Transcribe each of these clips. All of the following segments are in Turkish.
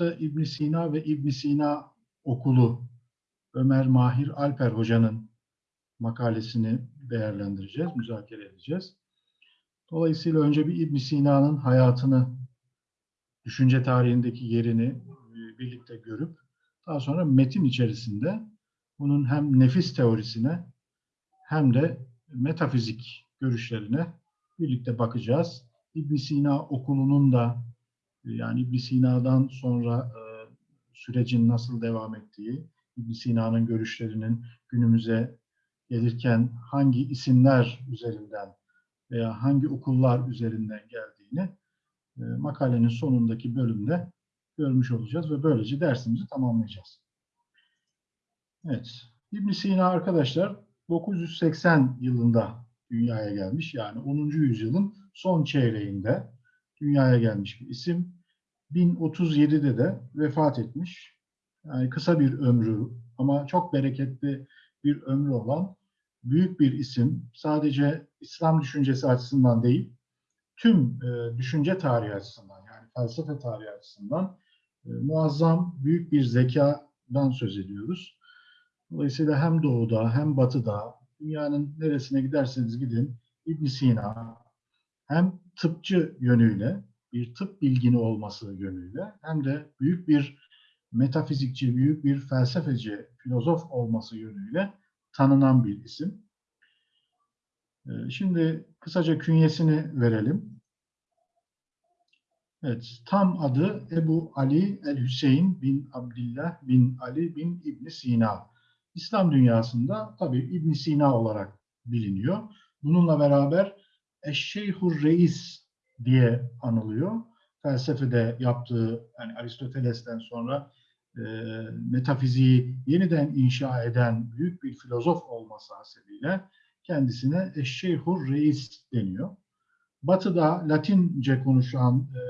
hafta İbn Sina ve İbn Sina okulu Ömer Mahir Alper Hoca'nın makalesini değerlendireceğiz, müzakere edeceğiz. Dolayısıyla önce bir İbn Sina'nın hayatını, düşünce tarihindeki yerini e, birlikte görüp daha sonra metin içerisinde bunun hem nefis teorisine hem de metafizik görüşlerine birlikte bakacağız. İbn Sina okulunun da yani İbn Sina'dan sonra e, sürecin nasıl devam ettiği, İbn Sina'nın görüşlerinin günümüze gelirken hangi isimler üzerinden veya hangi okullar üzerinden geldiğini e, makalenin sonundaki bölümde görmüş olacağız ve böylece dersimizi tamamlayacağız. Evet, İbn Sina arkadaşlar 980 yılında dünyaya gelmiş. Yani 10. yüzyılın son çeyreğinde dünyaya gelmiş bir isim. 1037'de de vefat etmiş. Yani kısa bir ömrü ama çok bereketli bir ömrü olan büyük bir isim. Sadece İslam düşüncesi açısından değil, tüm e, düşünce tarihi açısından yani felsefe tarihi açısından e, muazzam büyük bir zekadan söz ediyoruz. Dolayısıyla hem doğuda hem batıda dünyanın neresine giderseniz gidin İbn Sina hem tıpçı yönüyle bir tıp bilgini olması yönüyle hem de büyük bir metafizikçi, büyük bir felsefeci, filozof olması yönüyle tanınan bir isim. Ee, şimdi kısaca künyesini verelim. Evet, tam adı Ebu Ali el-Hüseyin bin Abdillah bin Ali bin İbn Sina. İslam dünyasında tabi İbn Sina olarak biliniyor. Bununla beraber Eşşeyhur Reis diye anılıyor. Felsefede yaptığı, yani Aristoteles'ten sonra e, metafiziği yeniden inşa eden büyük bir filozof olması hasebiyle kendisine Eşşeyhur Reis deniyor. Batı'da Latince konuşulan e,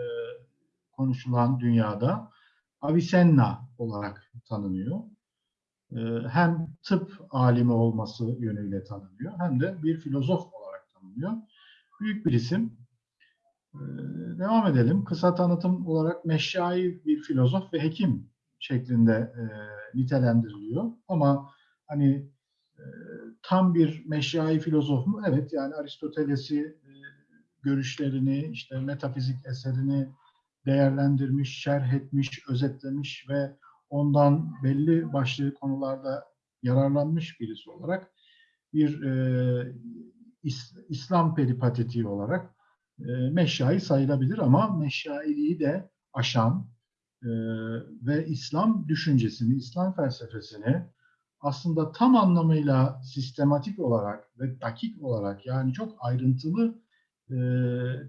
konuşulan dünyada Avicenna olarak tanınıyor. E, hem tıp alimi olması yönüyle tanınıyor hem de bir filozof olarak tanınıyor. Büyük bir isim. E, devam edelim. Kısa tanıtım olarak meşşai bir filozof ve hekim şeklinde e, nitelendiriliyor. Ama hani e, tam bir meşyai filozof mu? Evet yani Aristoteles'i e, görüşlerini, işte metafizik eserini değerlendirmiş, şerh etmiş, özetlemiş ve ondan belli başlı konularda yararlanmış birisi olarak bir e, is, İslam peripatetiği olarak meşyai sayılabilir ama meşyailiği de aşan e, ve İslam düşüncesini, İslam felsefesini aslında tam anlamıyla sistematik olarak ve dakik olarak yani çok ayrıntılı e,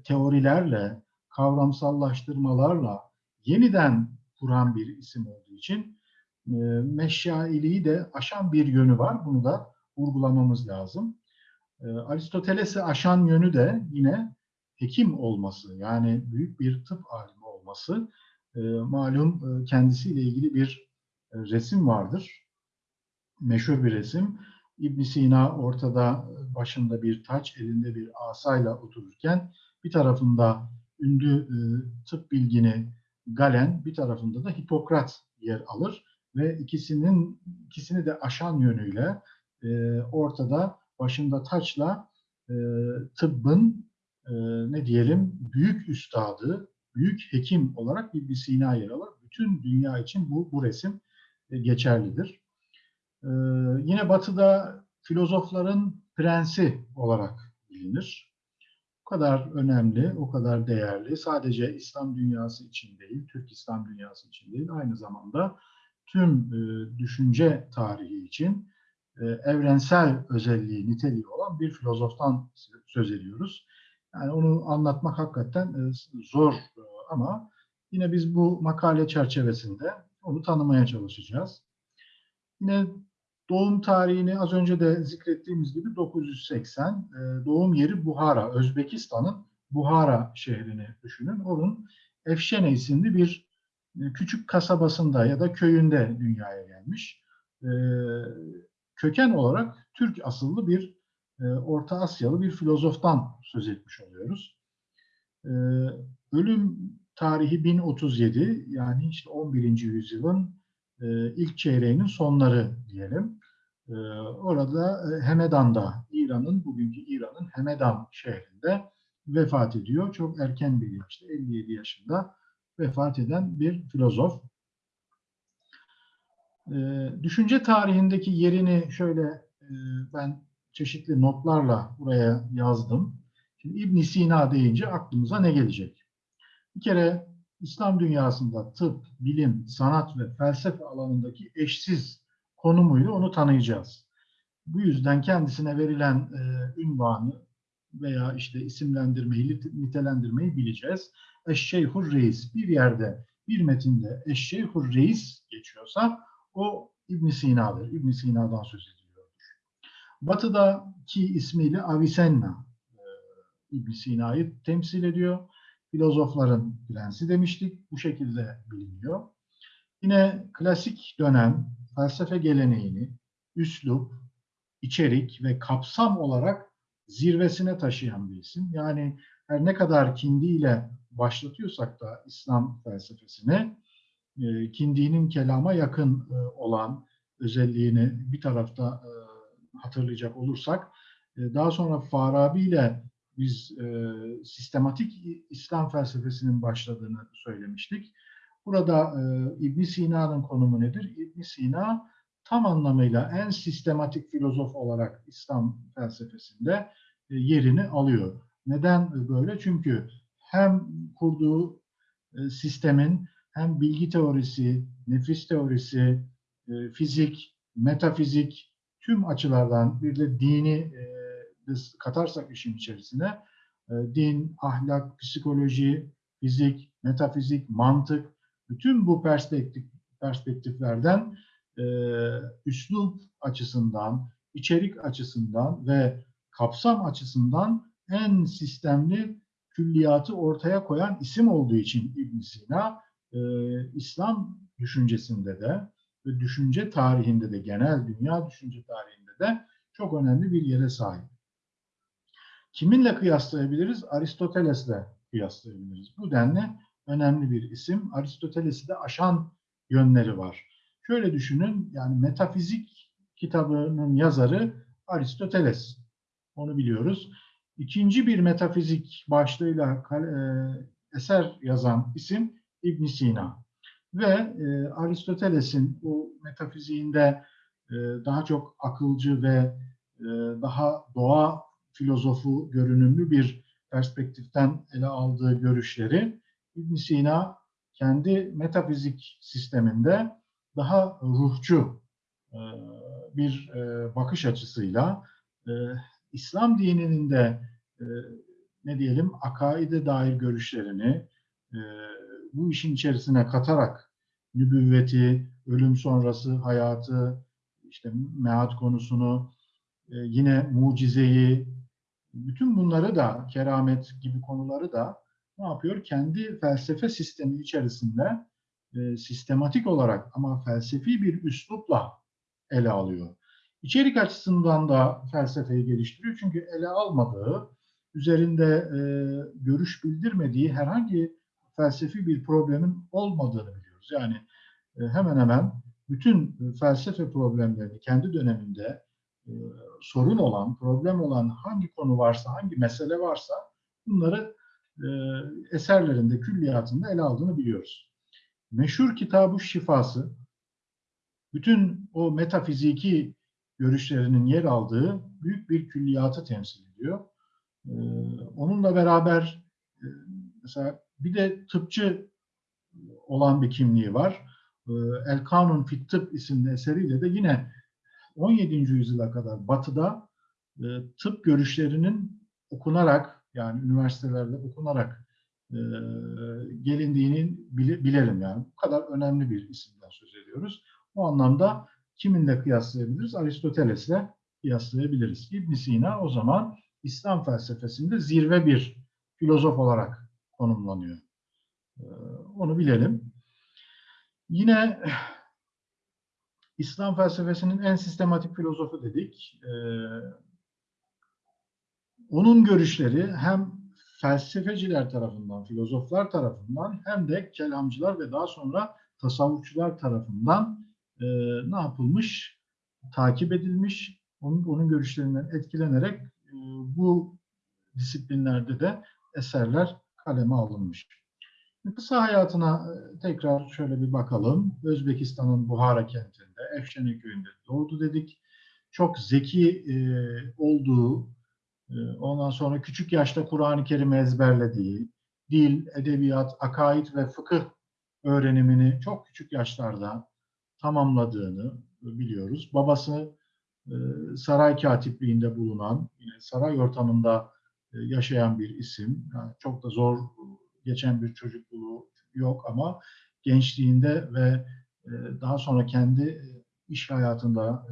teorilerle, kavramsallaştırmalarla yeniden kuran bir isim olduğu için e, de aşan bir yönü var. Bunu da vurgulamamız lazım. E, Aristoteles'i aşan yönü de yine hekim olması yani büyük bir tıp alimi olması. E, malum e, kendisiyle ilgili bir e, resim vardır meşhur bir resim. İbn Sina ortada başında bir taç, elinde bir asayla otururken bir tarafında ünlü e, tıp bilgini Galen, bir tarafında da Hipokrat yer alır ve ikisinin ikisini de aşan yönüyle e, ortada başında taçla e, tıbbın e, ne diyelim büyük üstadı, büyük hekim olarak İbn Sina yer alır. Bütün dünya için bu, bu resim e, geçerlidir. Ee, yine Batı'da filozofların prensi olarak bilinir. O kadar önemli, o kadar değerli. Sadece İslam dünyası için değil, Türk İslam dünyası için değil, aynı zamanda tüm e, düşünce tarihi için e, evrensel özelliği, niteliği olan bir filozoftan söz ediyoruz. Yani onu anlatmak hakikaten e, zor e, ama yine biz bu makale çerçevesinde onu tanımaya çalışacağız. Yine Doğum tarihini az önce de zikrettiğimiz gibi 980. E, doğum yeri Buhara, Özbekistan'ın Buhara şehrini düşünün. Onun Efşene isimli bir küçük kasabasında ya da köyünde dünyaya gelmiş. Köken olarak Türk asıllı bir Orta Asyalı bir filozoftan söz etmiş oluyoruz. Ölüm tarihi 1037 yani işte 11. yüzyılın e, ilk çeyreğinin sonları diyelim. E, orada e, Hemedan'da, İran'ın, bugünkü İran'ın Hemedan şehrinde vefat ediyor. Çok erken bir yaşta, 57 yaşında vefat eden bir filozof. Düşünce tarihindeki yerini şöyle e, ben çeşitli notlarla buraya yazdım. Şimdi ibn Sina deyince aklımıza ne gelecek? Bir kere İslam dünyasında tıp, bilim, sanat ve felsefe alanındaki eşsiz konumuyla onu tanıyacağız. Bu yüzden kendisine verilen e, ünvanı veya işte isimlendirmeyi, nitelendirmeyi bileceğiz. Eşşeyhur Reis bir yerde, bir metinde Eşşeyhur Reis geçiyorsa o İbn Sina'dır. İbn Sina'dan söz ediliyordur. Batı'daki ismiyle Avicenna e, İbn Sina'yı temsil ediyor. Filozofların prensi demiştik. Bu şekilde biliniyor. Yine klasik dönem felsefe geleneğini üslup, içerik ve kapsam olarak zirvesine taşıyan bir isim. Yani her ne kadar Kindi ile başlatıyorsak da İslam felsefesini, e, Kindi'nin kelama yakın e, olan özelliğini bir tarafta hatırlayacak olursak, daha sonra Farabi ile biz sistematik İslam felsefesinin başladığını söylemiştik. Burada İbn Sina'nın konumu nedir? İbn Sina tam anlamıyla en sistematik filozof olarak İslam felsefesinde yerini alıyor. Neden böyle? Çünkü hem kurduğu sistemin hem bilgi teorisi, nefis teorisi, fizik, metafizik tüm açılardan bir de dini katarsak işin içerisine din, ahlak, psikoloji, fizik, metafizik, mantık bütün bu perspektif perspektiflerden e, üslup açısından, içerik açısından ve kapsam açısından en sistemli külliyatı ortaya koyan isim olduğu için İbn Sina e, İslam düşüncesinde de ve düşünce tarihinde de genel dünya düşünce tarihinde de çok önemli bir yere sahip. Kiminle kıyaslayabiliriz? Aristoteles'le kıyaslayabiliriz. Bu denli önemli bir isim. Aristoteles'i de aşan yönleri var. Şöyle düşünün, yani metafizik kitabının yazarı Aristoteles. Onu biliyoruz. İkinci bir metafizik başlığıyla e, eser yazan isim İbn Sina. Ve e, Aristoteles'in bu metafiziğinde e, daha çok akılcı ve e, daha doğa filozofu görünümlü bir perspektiften ele aldığı görüşleri İbn Sina kendi metafizik sisteminde daha ruhçu e, bir e, bakış açısıyla e, İslam dininin de ne diyelim akaide dair görüşlerini bu işin içerisine katarak nübüvveti, ölüm sonrası hayatı, işte meat konusunu, yine mucizeyi, bütün bunları da, keramet gibi konuları da ne yapıyor? Kendi felsefe sistemi içerisinde e, sistematik olarak ama felsefi bir üslupla ele alıyor. İçerik açısından da felsefeyi geliştiriyor. Çünkü ele almadığı, üzerinde e, görüş bildirmediği herhangi felsefi bir problemin olmadığını biliyoruz. Yani e, hemen hemen bütün felsefe problemlerini kendi döneminde e, sorun olan, problem olan hangi konu varsa, hangi mesele varsa bunları e, eserlerinde, külliyatında ele aldığını biliyoruz. Meşhur kitabı Şifası, bütün o metafiziki görüşlerinin yer aldığı büyük bir külliyatı temsil ediyor. E, onunla beraber e, mesela bir de tıpçı olan bir kimliği var. E, El Kanun Fit Tıp isimli eseriyle de yine 17. yüzyıla kadar Batı'da e, tıp görüşlerinin okunarak yani üniversitelerde okunarak e, gelindiğini bile, bilelim yani. Bu kadar önemli bir isimden söz ediyoruz. O anlamda kiminle kıyaslayabiliriz? Aristoteles'le kıyaslayabiliriz. ibn Sina o zaman İslam felsefesinde zirve bir filozof olarak konumlanıyor. E, onu bilelim. Yine İslam felsefesinin en sistematik filozofu dedik. E, onun görüşleri hem felsefeciler tarafından, filozoflar tarafından hem de kelamcılar ve daha sonra tasavvufçular tarafından e, ne yapılmış? Takip edilmiş, onun, onun görüşlerinden etkilenerek e, bu disiplinlerde de eserler kaleme alınmış. Kısa hayatına e, tekrar şöyle bir bakalım. Özbekistan'ın Buhara kentinde, Efşene köyünde doğdu dedik. Çok zeki e, olduğu, e, ondan sonra küçük yaşta Kur'an-ı Kerim'i ezberlediği, dil, edebiyat, akaid ve fıkıh öğrenimini çok küçük yaşlarda tamamladığını biliyoruz. Babası e, saray katipliğinde bulunan, saray ortamında yaşayan bir isim. Yani çok da zor geçen bir çocukluğu yok ama gençliğinde ve e, daha sonra kendi iş hayatında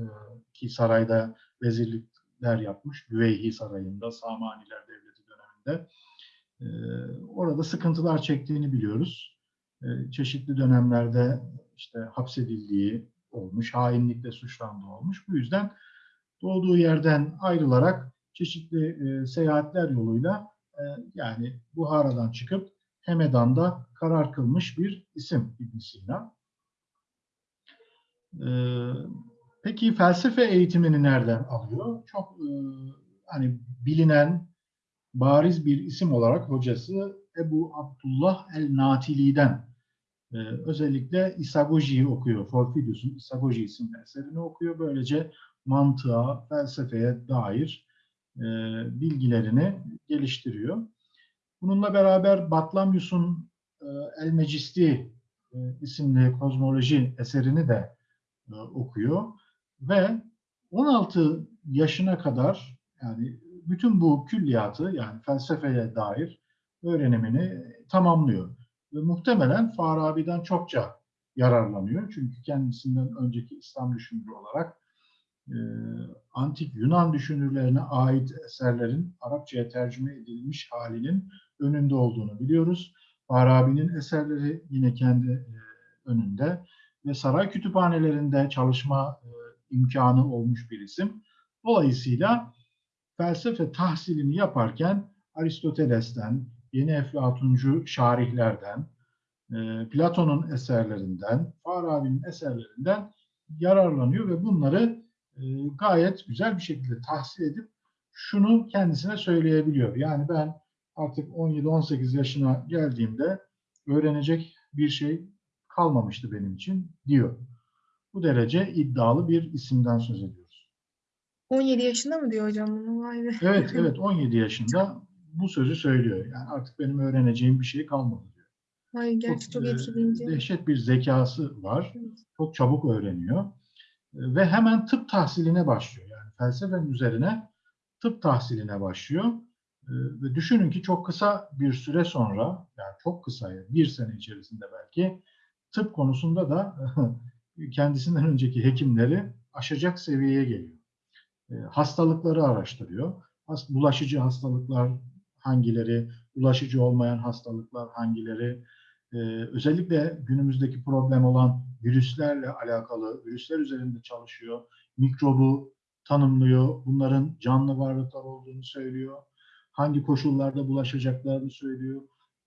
ki sarayda vezirlikler yapmış. Büveyhi Sarayı'nda, Samaniler Devleti döneminde. Orada sıkıntılar çektiğini biliyoruz. Çeşitli dönemlerde işte hapsedildiği olmuş, hainlikle suçlandığı olmuş. Bu yüzden doğduğu yerden ayrılarak çeşitli e, seyahatler yoluyla e, yani Buhara'dan çıkıp Hemedan'da karar kılmış bir isim ibn Sina. E, peki felsefe eğitimini nereden alıyor? Çok e, hani bilinen bariz bir isim olarak hocası Ebu Abdullah el-Natili'den e, özellikle Isagoji'yi okuyor. Porphyrius'un Isagoji isimli eserini okuyor. Böylece mantığa, felsefeye dair e, bilgilerini geliştiriyor. Bununla beraber Batlamyus'un e, El Mecisti e, isimli kozmoloji eserini de e, okuyor ve 16 yaşına kadar yani bütün bu külliyatı yani felsefeye dair öğrenimini tamamlıyor. Ve muhtemelen Farabi'den çokça yararlanıyor. Çünkü kendisinden önceki İslam düşünürü olarak e, antik Yunan düşünürlerine ait eserlerin Arapçaya tercüme edilmiş halinin önünde olduğunu biliyoruz. Farabi'nin eserleri yine kendi e, önünde ve saray kütüphanelerinde çalışma e, imkanı olmuş bir isim. Dolayısıyla felsefe tahsilini yaparken Aristoteles'ten, yeni Eflatuncu şarihlerden, e, Platon'un eserlerinden, Farabi'nin eserlerinden yararlanıyor ve bunları gayet güzel bir şekilde tahsil edip şunu kendisine söyleyebiliyor. Yani ben artık 17-18 yaşına geldiğimde öğrenecek bir şey kalmamıştı benim için diyor. Bu derece iddialı bir isimden söz ediyoruz. 17 yaşında mı diyor hocam bunu? Vay be. Evet, evet 17 yaşında bu sözü söylüyor. Yani artık benim öğreneceğim bir şey kalmadı diyor. Vay gerçi çok, e, etkileyici. Dehşet bir zekası var. Evet. Çok çabuk öğreniyor ve hemen tıp tahsiline başlıyor. Yani felsefenin üzerine tıp tahsiline başlıyor. Ee, ve düşünün ki çok kısa bir süre sonra, yani çok kısa, bir sene içerisinde belki tıp konusunda da kendisinden önceki hekimleri aşacak seviyeye geliyor. Ee, hastalıkları araştırıyor. Bulaşıcı hastalıklar hangileri, bulaşıcı olmayan hastalıklar hangileri, ee, özellikle günümüzdeki problem olan virüslerle alakalı, virüsler üzerinde çalışıyor, mikrobu tanımlıyor, bunların canlı varlıklar olduğunu söylüyor, hangi koşullarda bulaşacaklarını söylüyor,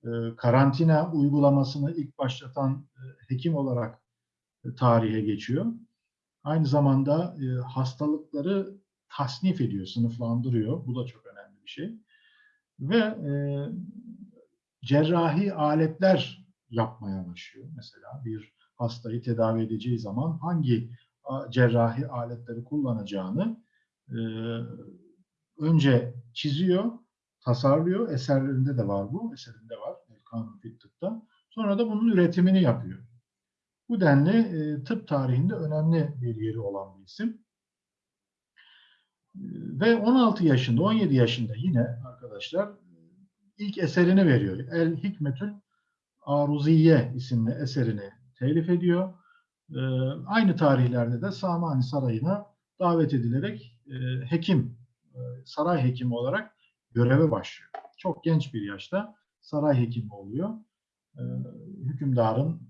ee, karantina uygulamasını ilk başlatan e, hekim olarak e, tarihe geçiyor. Aynı zamanda e, hastalıkları tasnif ediyor, sınıflandırıyor. Bu da çok önemli bir şey. Ve cerrahi aletler yapmaya başlıyor. Mesela bir hastayı tedavi edeceği zaman hangi cerrahi aletleri kullanacağını önce çiziyor, tasarlıyor. Eserlerinde de var bu. Eserinde var. Kanun Tıp'ta. Sonra da bunun üretimini yapıyor. Bu denli tıp tarihinde önemli bir yeri olan bir isim. Ve 16 yaşında, 17 yaşında yine arkadaşlar ilk eserini veriyor. El Hikmetül Aruziye isimli eserini telif ediyor. E, aynı tarihlerde de Samani Sarayı'na davet edilerek e, hekim, e, saray hekimi olarak göreve başlıyor. Çok genç bir yaşta saray hekimi oluyor. E, hükümdarın,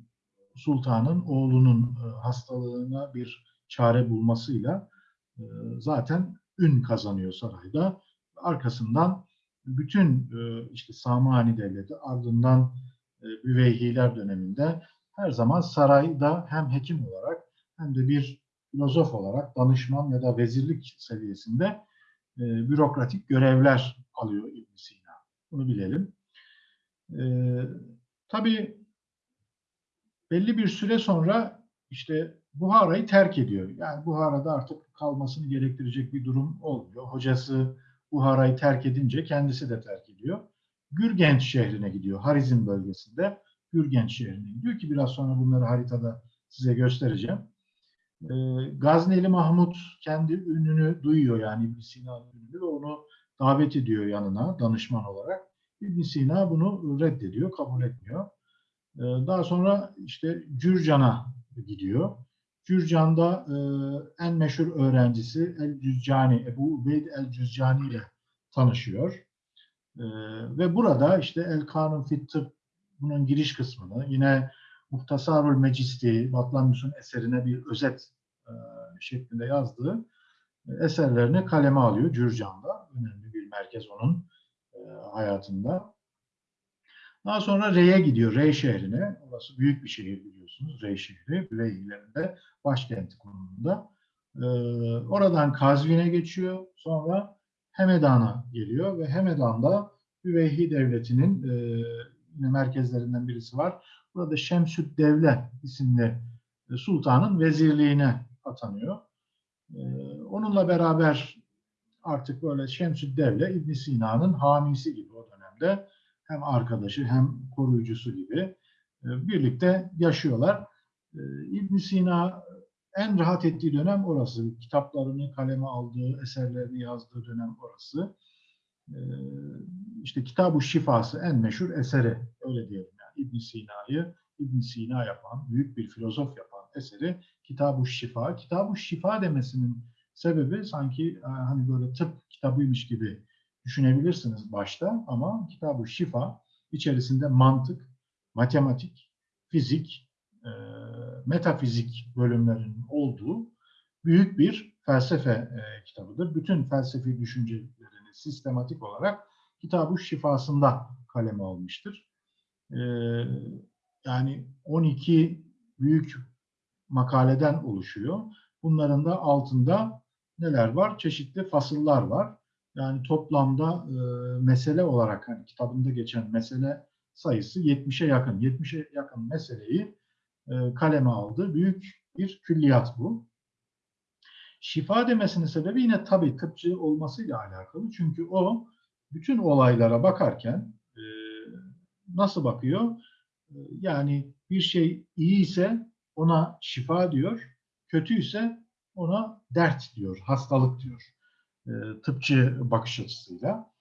sultanın oğlunun e, hastalığına bir çare bulmasıyla e, zaten ün kazanıyor sarayda. Arkasından bütün e, işte Samani Devleti ardından Büveyhiler döneminde her zaman sarayda hem hekim olarak hem de bir filozof olarak danışman ya da vezirlik seviyesinde e, bürokratik görevler alıyor ibn Sina. Bunu bilelim. E, tabii belli bir süre sonra işte Buhara'yı terk ediyor. Yani Buhara'da artık kalmasını gerektirecek bir durum olmuyor. Hocası Buhara'yı terk edince kendisi de terk ediyor. Gürgenç şehrine gidiyor. Harizm bölgesinde Gürgenç şehrine gidiyor ki biraz sonra bunları haritada size göstereceğim. Ee, Gazneli Mahmut kendi ününü duyuyor yani İbn Sina'nın ününü ve onu davet ediyor yanına danışman olarak. İbn Sina bunu reddediyor, kabul etmiyor. Ee, daha sonra işte Cürcan'a gidiyor. Cürcan'da e, en meşhur öğrencisi El Cüzzani, Ebu Ubeyd El Cüzzani ile tanışıyor. E, ve burada işte El Kanun Fit Tıp bunun giriş kısmını yine Muhtasarul Mecisti, Batlamyus'un eserine bir özet e, şeklinde yazdığı e, eserlerini kaleme alıyor Cürcan'da. Önemli bir merkez onun e, hayatında. Daha sonra Rey'e gidiyor, Rey şehrine. Orası büyük bir şehir biliyorsunuz, Rey şehri. Rey'lerinde başkenti konumunda. Ee, oradan Kazvin'e geçiyor. Sonra Hemedan'a geliyor ve Hemedan'da Üveyhi Devleti'nin e, merkezlerinden birisi var. Burada Şemsüd Devle isimli e, sultanın vezirliğine atanıyor. E, onunla beraber artık böyle Şemsüd Devle İbn Sina'nın hamisi gibi o dönemde hem arkadaşı hem koruyucusu gibi e, birlikte yaşıyorlar. E, ibn Sina en rahat ettiği dönem orası. Kitaplarını kaleme aldığı, eserlerini yazdığı dönem orası. E, işte Kitab-ı Şifası en meşhur eseri, öyle diyelim yani. ibn Sina'yı ibn Sina yapan, büyük bir filozof yapan eseri Kitab-ı Şifa. Kitab-ı Şifa demesinin sebebi sanki hani böyle tıp kitabıymış gibi düşünebilirsiniz başta ama Kitab-ı Şifa içerisinde mantık, matematik, fizik, e, metafizik bölümlerinin olduğu büyük bir felsefe e, kitabıdır. Bütün felsefi düşüncelerini sistematik olarak Kitab-ı Şifasında kaleme almıştır. E, yani 12 büyük makaleden oluşuyor. Bunların da altında neler var? Çeşitli fasıllar var. Yani toplamda e, mesele olarak hani kitabında geçen mesele sayısı 70'e yakın. 70'e yakın meseleyi kaleme aldı. Büyük bir külliyat bu. Şifa demesinin sebebi yine tabii tıpçı olmasıyla alakalı. Çünkü o bütün olaylara bakarken e, nasıl bakıyor? E, yani bir şey iyi ise ona şifa diyor, kötüyse ona dert diyor, hastalık diyor e, tıpçı bakış açısıyla.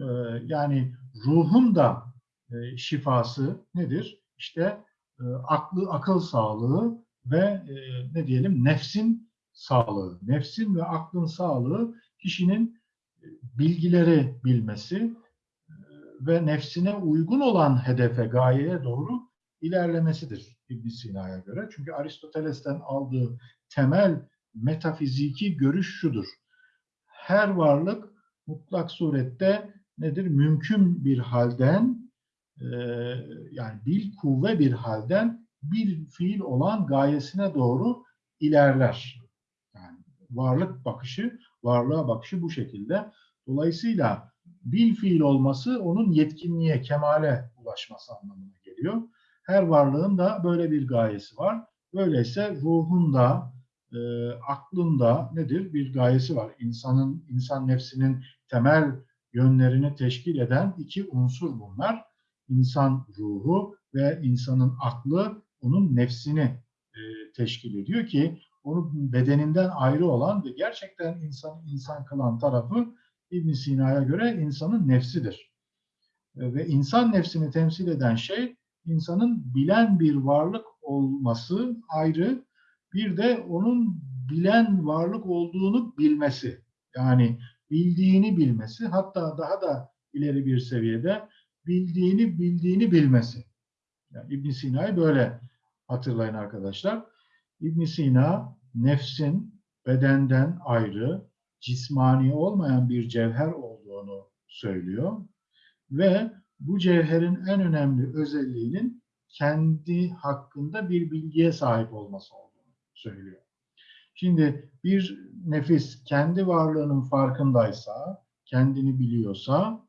E, yani ruhun da e, şifası nedir? İşte e, aklı, akıl sağlığı ve e, ne diyelim nefsin sağlığı. Nefsin ve aklın sağlığı kişinin e, bilgileri bilmesi e, ve nefsine uygun olan hedefe, gayeye doğru ilerlemesidir ibn Sina'ya göre. Çünkü Aristoteles'ten aldığı temel metafiziki görüş şudur her varlık mutlak surette nedir? Mümkün bir halden e, yani bil kuvve bir halden bir fiil olan gayesine doğru ilerler. Yani varlık bakışı, varlığa bakışı bu şekilde. Dolayısıyla bil fiil olması onun yetkinliğe, kemale ulaşması anlamına geliyor. Her varlığın da böyle bir gayesi var. Böyleyse ruhun da, e, aklında nedir? Bir gayesi var. İnsanın, insan nefsinin temel yönlerini teşkil eden iki unsur bunlar. İnsan ruhu ve insanın aklı onun nefsini e, teşkil ediyor ki onun bedeninden ayrı olan ve gerçekten insan insan kılan tarafı İbn Sina'ya göre insanın nefsidir. E, ve insan nefsini temsil eden şey insanın bilen bir varlık olması ayrı bir de onun bilen varlık olduğunu bilmesi. Yani bildiğini bilmesi, hatta daha da ileri bir seviyede bildiğini bildiğini bilmesi. Yani İbn Sina'yı böyle hatırlayın arkadaşlar. İbn Sina nefsin bedenden ayrı, cismani olmayan bir cevher olduğunu söylüyor. Ve bu cevherin en önemli özelliğinin kendi hakkında bir bilgiye sahip olması olduğunu söylüyor. Şimdi bir nefis kendi varlığının farkındaysa, kendini biliyorsa,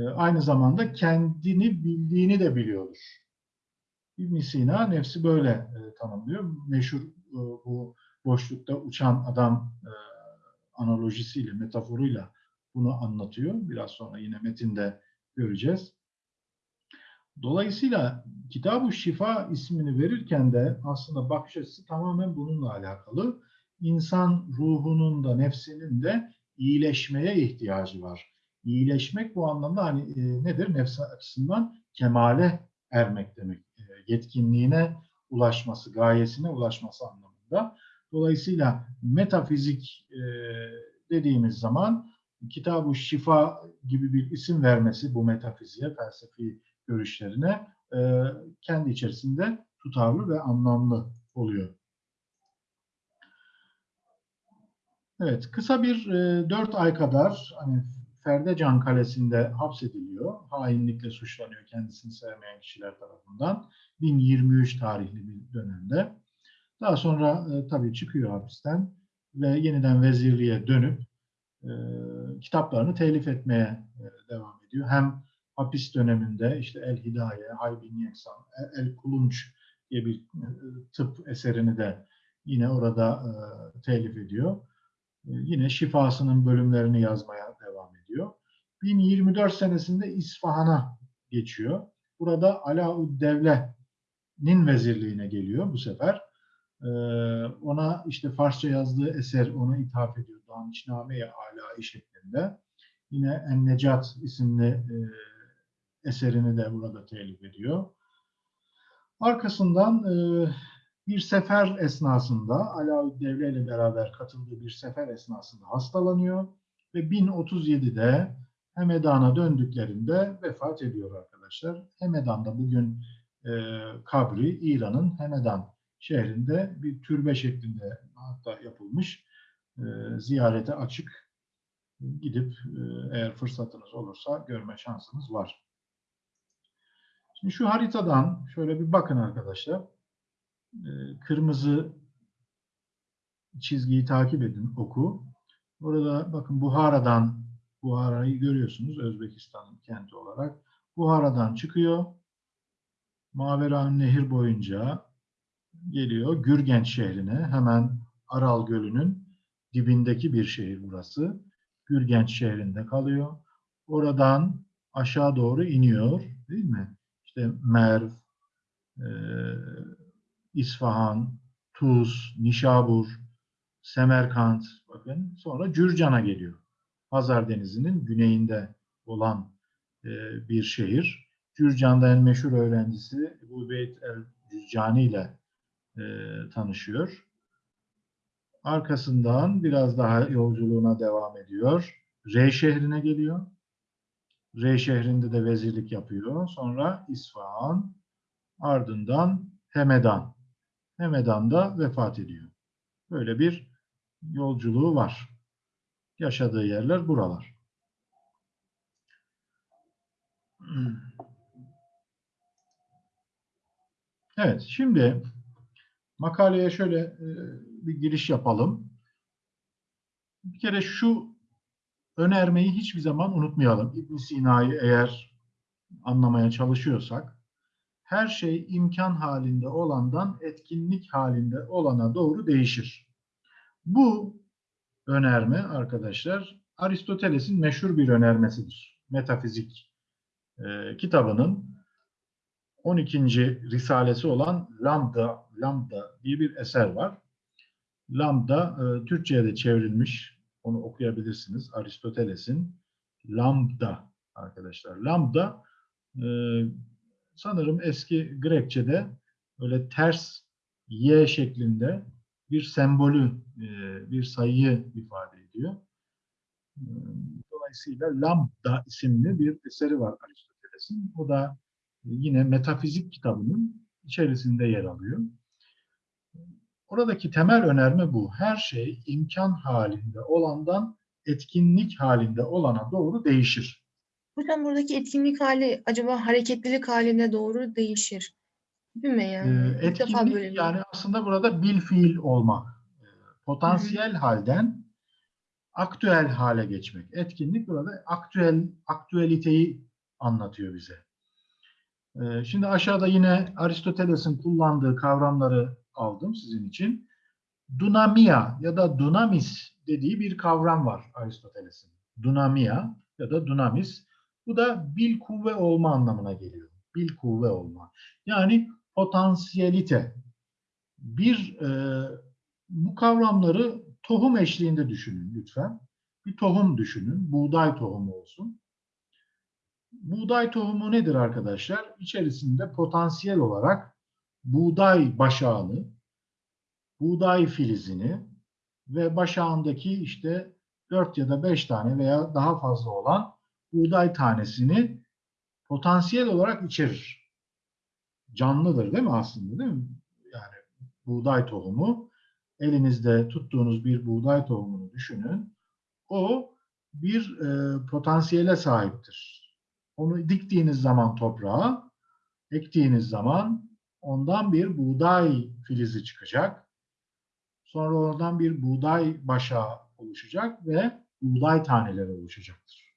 aynı zamanda kendini bildiğini de biliyordur. ibn Sina nefsi böyle e, tanımlıyor. Meşhur e, bu boşlukta uçan adam e, analojisiyle, metaforuyla bunu anlatıyor. Biraz sonra yine metinde göreceğiz. Dolayısıyla Kitab-ı Şifa ismini verirken de aslında bakış açısı tamamen bununla alakalı. İnsan ruhunun da nefsinin de iyileşmeye ihtiyacı var. İyileşmek bu anlamda hani e, nedir? Nefsi açısından kemale ermek demek. E, yetkinliğine ulaşması, gayesine ulaşması anlamında. Dolayısıyla metafizik e, dediğimiz zaman Kitab-ı Şifa gibi bir isim vermesi bu metafiziğe, felsefi görüşlerine e, kendi içerisinde tutarlı ve anlamlı oluyor. Evet, kısa bir e, 4 ay kadar hani Ferdecan Kalesi'nde hapsediliyor. Hainlikle suçlanıyor kendisini sevmeyen kişiler tarafından. 1023 tarihli bir dönemde. Daha sonra e, tabii çıkıyor hapisten ve yeniden vezirliğe dönüp e, kitaplarını telif etmeye e, devam ediyor. Hem hapis döneminde işte El Hidaye, Haybin Yeksan, El Kulunç diye bir e, tıp eserini de yine orada e, telif ediyor. E, yine şifasının bölümlerini yazmaya ediyor. 1024 senesinde İsfahan'a geçiyor. Burada Alauddevle'nin vezirliğine geliyor bu sefer. E, ona işte Farsça yazdığı eser ona ithaf ediyor. Danişname-i Alai şeklinde. Yine En-Necat isimli e, eserini de burada telif ediyor. Arkasından e, bir sefer esnasında Alaeddevle ile beraber katıldığı bir sefer esnasında hastalanıyor ve 1037'de Hemedan'a döndüklerinde vefat ediyor arkadaşlar. Hemedan'da bugün e, kabri İran'ın Hemedan şehrinde bir türbe şeklinde hatta yapılmış e, ziyarete açık gidip e, eğer fırsatınız olursa görme şansınız var. Şimdi şu haritadan şöyle bir bakın arkadaşlar. E, kırmızı çizgiyi takip edin, oku. Burada bakın Buhara'dan, Buhara'yı görüyorsunuz Özbekistan kenti olarak. Buhara'dan çıkıyor. Maveran Nehir boyunca geliyor Gürgenç şehrine. Hemen Aral Gölü'nün dibindeki bir şehir burası. Gürgenç şehrinde kalıyor. Oradan aşağı doğru iniyor, değil mi? İşte Merv, e, İsfahan, Tuz, Nişabur, Semerkant, bakın sonra Cürcan'a geliyor. Hazar Denizi'nin güneyinde olan e, bir şehir. Cürcan'da en meşhur öğrencisi Ebu Beyt el-Cüccani ile e, tanışıyor. Arkasından biraz daha yolculuğuna devam ediyor. Rey şehrine geliyor. Rey şehrinde de vezirlik yapıyor. Sonra İsfahan, ardından Hemedan. Hemedan'da vefat ediyor. Böyle bir yolculuğu var. Yaşadığı yerler buralar. Evet, şimdi makaleye şöyle e, bir giriş yapalım. Bir kere şu önermeyi hiçbir zaman unutmayalım. İbn Sina'yı eğer anlamaya çalışıyorsak, her şey imkan halinde olandan etkinlik halinde olana doğru değişir. Bu önerme arkadaşlar Aristoteles'in meşhur bir önermesidir. Metafizik e, kitabının 12. risalesi olan Lambda, Lambda diye bir eser var. Lambda e, Türkçe'ye de çevrilmiş. Onu okuyabilirsiniz. Aristoteles'in Lambda arkadaşlar. Lambda e, sanırım eski Grekçe'de öyle ters y şeklinde bir sembolü, e, bir sayıyı ifade ediyor. E, dolayısıyla Lambda isimli bir eseri var Aristoteles'in. O da yine metafizik kitabının içerisinde yer alıyor. Oradaki temel önerme bu. Her şey imkan halinde olandan etkinlik halinde olana doğru değişir. Hocam buradaki etkinlik hali acaba hareketlilik haline doğru değişir. Değil mi yani? Defa etkinlik böyle yani aslında burada bil fiil olmak. Potansiyel halden aktüel hale geçmek. Etkinlik burada aktüel aktüeliteyi anlatıyor bize. Ee, Şimdi aşağıda yine Aristoteles'in kullandığı kavramları aldım sizin için. Dunamia ya da dunamis dediği bir kavram var Aristoteles'in. Dunamia ya da dunamis. Bu da bil kuvve olma anlamına geliyor. Bil kuvve olma. Yani potansiyelite. Bir e, bu kavramları tohum eşliğinde düşünün lütfen. Bir tohum düşünün. Buğday tohumu olsun. Buğday tohumu nedir arkadaşlar? İçerisinde potansiyel olarak buğday başağını, buğday filizini ve başağındaki işte 4 ya da 5 tane veya daha fazla olan buğday tanesini potansiyel olarak içerir. Canlıdır değil mi aslında değil mi? Yani buğday tohumu elinizde tuttuğunuz bir buğday tohumunu düşünün. O bir e, potansiyele sahiptir. Onu diktiğiniz zaman toprağa, ektiğiniz zaman ondan bir buğday filizi çıkacak. Sonra oradan bir buğday başağı oluşacak ve buğday taneleri oluşacaktır.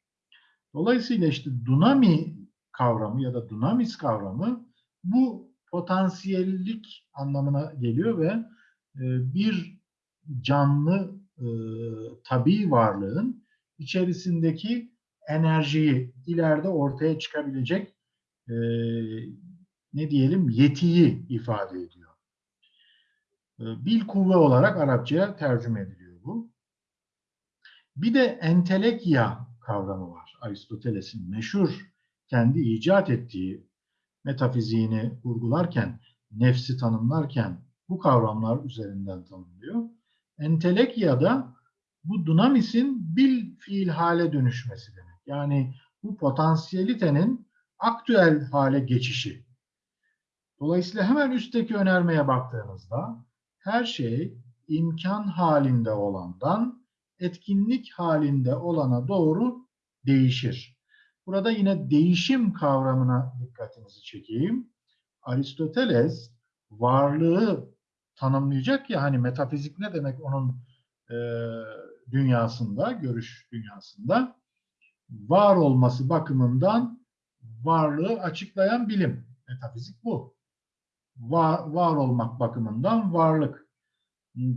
Dolayısıyla işte dunami kavramı ya da dunamis kavramı bu potansiyellik anlamına geliyor ve e, bir canlı e, tabii varlığın içerisindeki enerjiyi ileride ortaya çıkabilecek e, ne diyelim yetiyi ifade ediyor. E, bil kuvve olarak Arapçaya tercüme ediliyor bu. Bir de entelekya kavramı var. Aristoteles'in meşhur kendi icat ettiği metafiziğini vurgularken, nefsi tanımlarken bu kavramlar üzerinden tanımlıyor. Entelekya da bu dunamis'in bil fiil hale dönüşmesi demek. Yani bu potansiyelitenin aktüel hale geçişi. Dolayısıyla hemen üstteki önermeye baktığınızda her şey imkan halinde olandan etkinlik halinde olana doğru değişir. Burada yine değişim kavramına dikkatinizi çekeyim. Aristoteles varlığı tanımlayacak ya hani metafizik ne demek onun e, dünyasında, görüş dünyasında var olması bakımından varlığı açıklayan bilim. Metafizik bu. Var, var olmak bakımından varlık.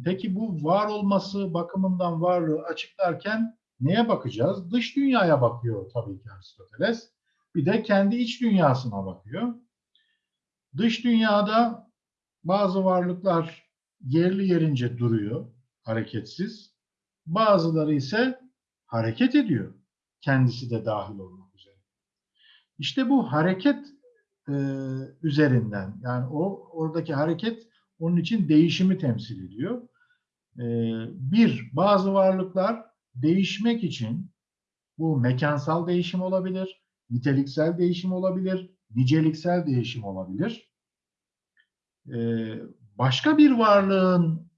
Peki bu var olması bakımından varlığı açıklarken neye bakacağız? Dış dünyaya bakıyor tabii ki Aristoteles. Bir de kendi iç dünyasına bakıyor. Dış dünyada bazı varlıklar yerli yerince duruyor, hareketsiz. Bazıları ise hareket ediyor. Kendisi de dahil olmak üzere. İşte bu hareket e, üzerinden yani o oradaki hareket onun için değişimi temsil ediyor. E, bir, bazı varlıklar değişmek için bu mekansal değişim olabilir, niteliksel değişim olabilir, niceliksel değişim olabilir. E, başka bir varlığın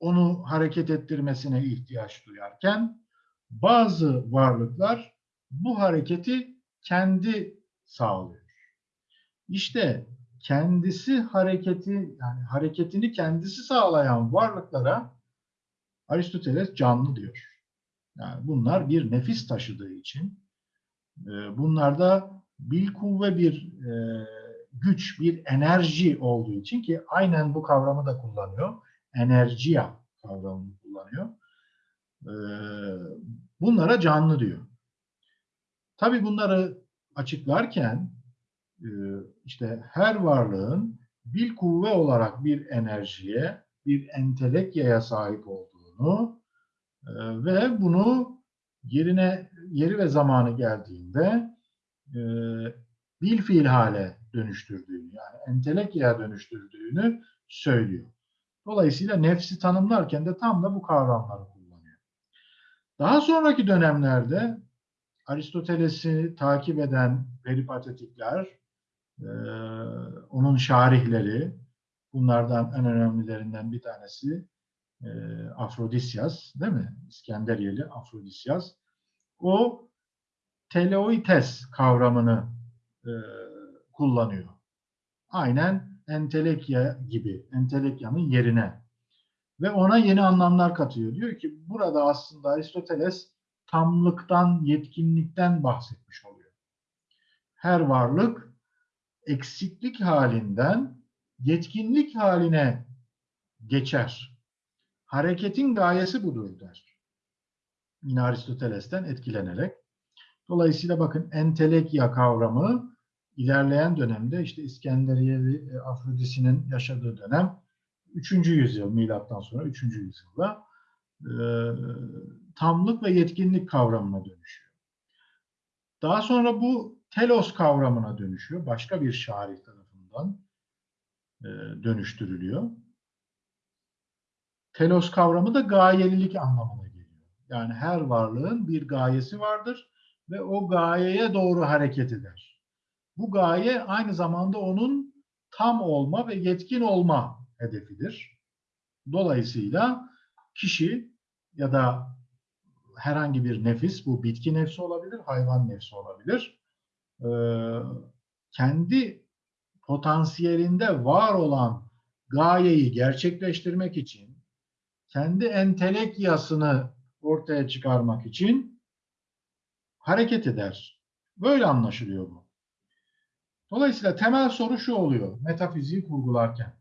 onu hareket ettirmesine ihtiyaç duyarken bazı varlıklar bu hareketi kendi sağlıyor. İşte kendisi hareketi yani hareketini kendisi sağlayan varlıklara Aristoteles canlı diyor. Yani bunlar bir nefis taşıdığı için e, bunlarda bil kuvve bir e, güç, bir enerji olduğu için ki aynen bu kavramı da kullanıyor. Enerjiya kavramını kullanıyor. E, bunlara canlı diyor. Tabii bunları açıklarken işte her varlığın bil kuvve olarak bir enerjiye, bir entelekyaya sahip olduğunu ve bunu yerine yeri ve zamanı geldiğinde e, bil fiil hale dönüştürdüğünü yani entelekyaya dönüştürdüğünü söylüyor. Dolayısıyla nefsi tanımlarken de tam da bu kavramları kullanıyor. Daha sonraki dönemlerde Aristoteles'i takip eden peripatetikler, e, onun şarihleri, bunlardan en önemlilerinden bir tanesi e, Afrodisyas değil mi? İskenderiyeli Afrodisyas. O teleoites kavramını e, kullanıyor. Aynen entelekya gibi, entelekyanın yerine. Ve ona yeni anlamlar katıyor. Diyor ki burada aslında Aristoteles tamlıktan, yetkinlikten bahsetmiş oluyor. Her varlık eksiklik halinden yetkinlik haline geçer. Hareketin gayesi budur der. Yine Aristoteles'ten etkilenerek. Dolayısıyla bakın entelekya kavramı ilerleyen dönemde işte İskenderiyeli e, Afrodisi'nin yaşadığı dönem 3. yüzyıl milattan sonra 3. yüzyılda e, tamlık ve yetkinlik kavramına dönüşüyor. Daha sonra bu telos kavramına dönüşüyor. Başka bir şair tarafından e, dönüştürülüyor. Telos kavramı da gayelilik anlamına geliyor. Yani her varlığın bir gayesi vardır ve o gayeye doğru hareket eder. Bu gaye aynı zamanda onun tam olma ve yetkin olma hedefidir. Dolayısıyla kişi ya da herhangi bir nefis, bu bitki nefsi olabilir, hayvan nefsi olabilir, kendi potansiyelinde var olan gayeyi gerçekleştirmek için, kendi entelekyasını ortaya çıkarmak için hareket eder. Böyle anlaşılıyor bu. Dolayısıyla temel soru şu oluyor metafiziği kurgularken.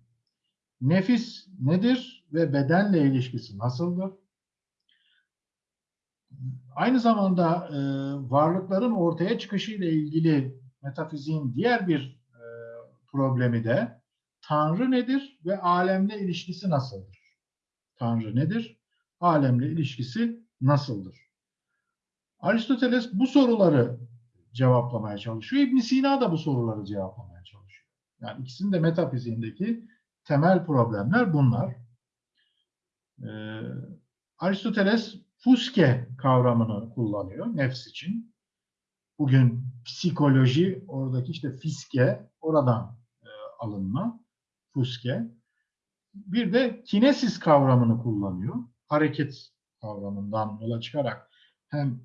Nefis nedir ve bedenle ilişkisi nasıldır? Aynı zamanda e, varlıkların ortaya çıkışı ile ilgili metafiziğin diğer bir e, problemi de Tanrı nedir ve alemle ilişkisi nasıldır? Tanrı nedir? Alemle ilişkisi nasıldır? Aristoteles bu soruları cevaplamaya çalışıyor. İbn Sina da bu soruları cevaplamaya çalışıyor. Yani ikisinin de metafiziğindeki temel problemler bunlar. Ee, Aristoteles fuske kavramını kullanıyor nefs için. Bugün psikoloji oradaki işte fiske oradan e, alınma fuske. Bir de kinesis kavramını kullanıyor. Hareket kavramından yola çıkarak hem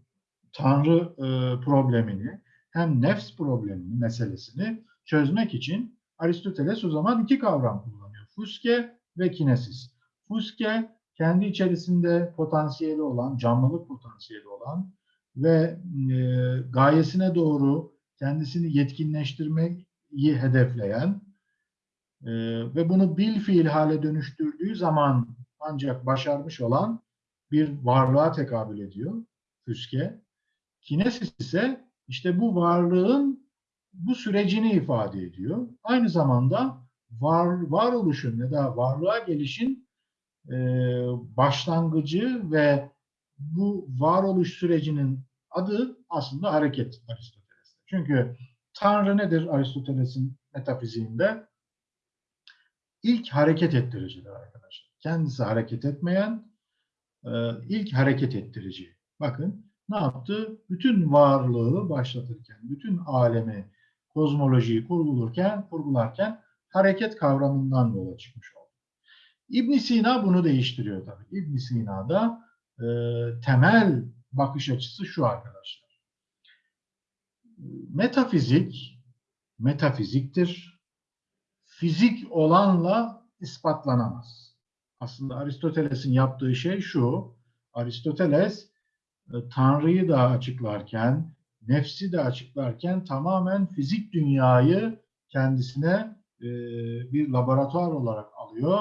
Tanrı e, problemini hem nefs problemini, meselesini çözmek için Aristoteles o zaman iki kavram kullanıyor. Fuske ve kinesis. Fuske kendi içerisinde potansiyeli olan, canlılık potansiyeli olan ve e, gayesine doğru kendisini yetkinleştirmeyi hedefleyen e, ve bunu bil fiil hale dönüştürdüğü zaman ancak başarmış olan bir varlığa tekabül ediyor füske. Kinesis ise işte bu varlığın bu sürecini ifade ediyor. Aynı zamanda var, varoluşun ya da varlığa gelişin e, başlangıcı ve bu varoluş sürecinin adı aslında hareket Aristoteles'te. Çünkü Tanrı nedir Aristoteles'in metafiziğinde? İlk hareket ettiricidir arkadaşlar. Kendisi hareket etmeyen e, ilk hareket ettirici. Bakın ne yaptı? Bütün varlığı başlatırken, bütün alemi, kozmolojiyi kurgularken, kurgularken hareket kavramından yola çıkmış oldu. İbn Sina bunu değiştiriyor tabii. İbn Sina'da e, temel bakış açısı şu arkadaşlar. Metafizik, metafiziktir. Fizik olanla ispatlanamaz. Aslında Aristoteles'in yaptığı şey şu. Aristoteles e, Tanrı'yı da açıklarken, nefsi de açıklarken tamamen fizik dünyayı kendisine e, bir laboratuvar olarak alıyor.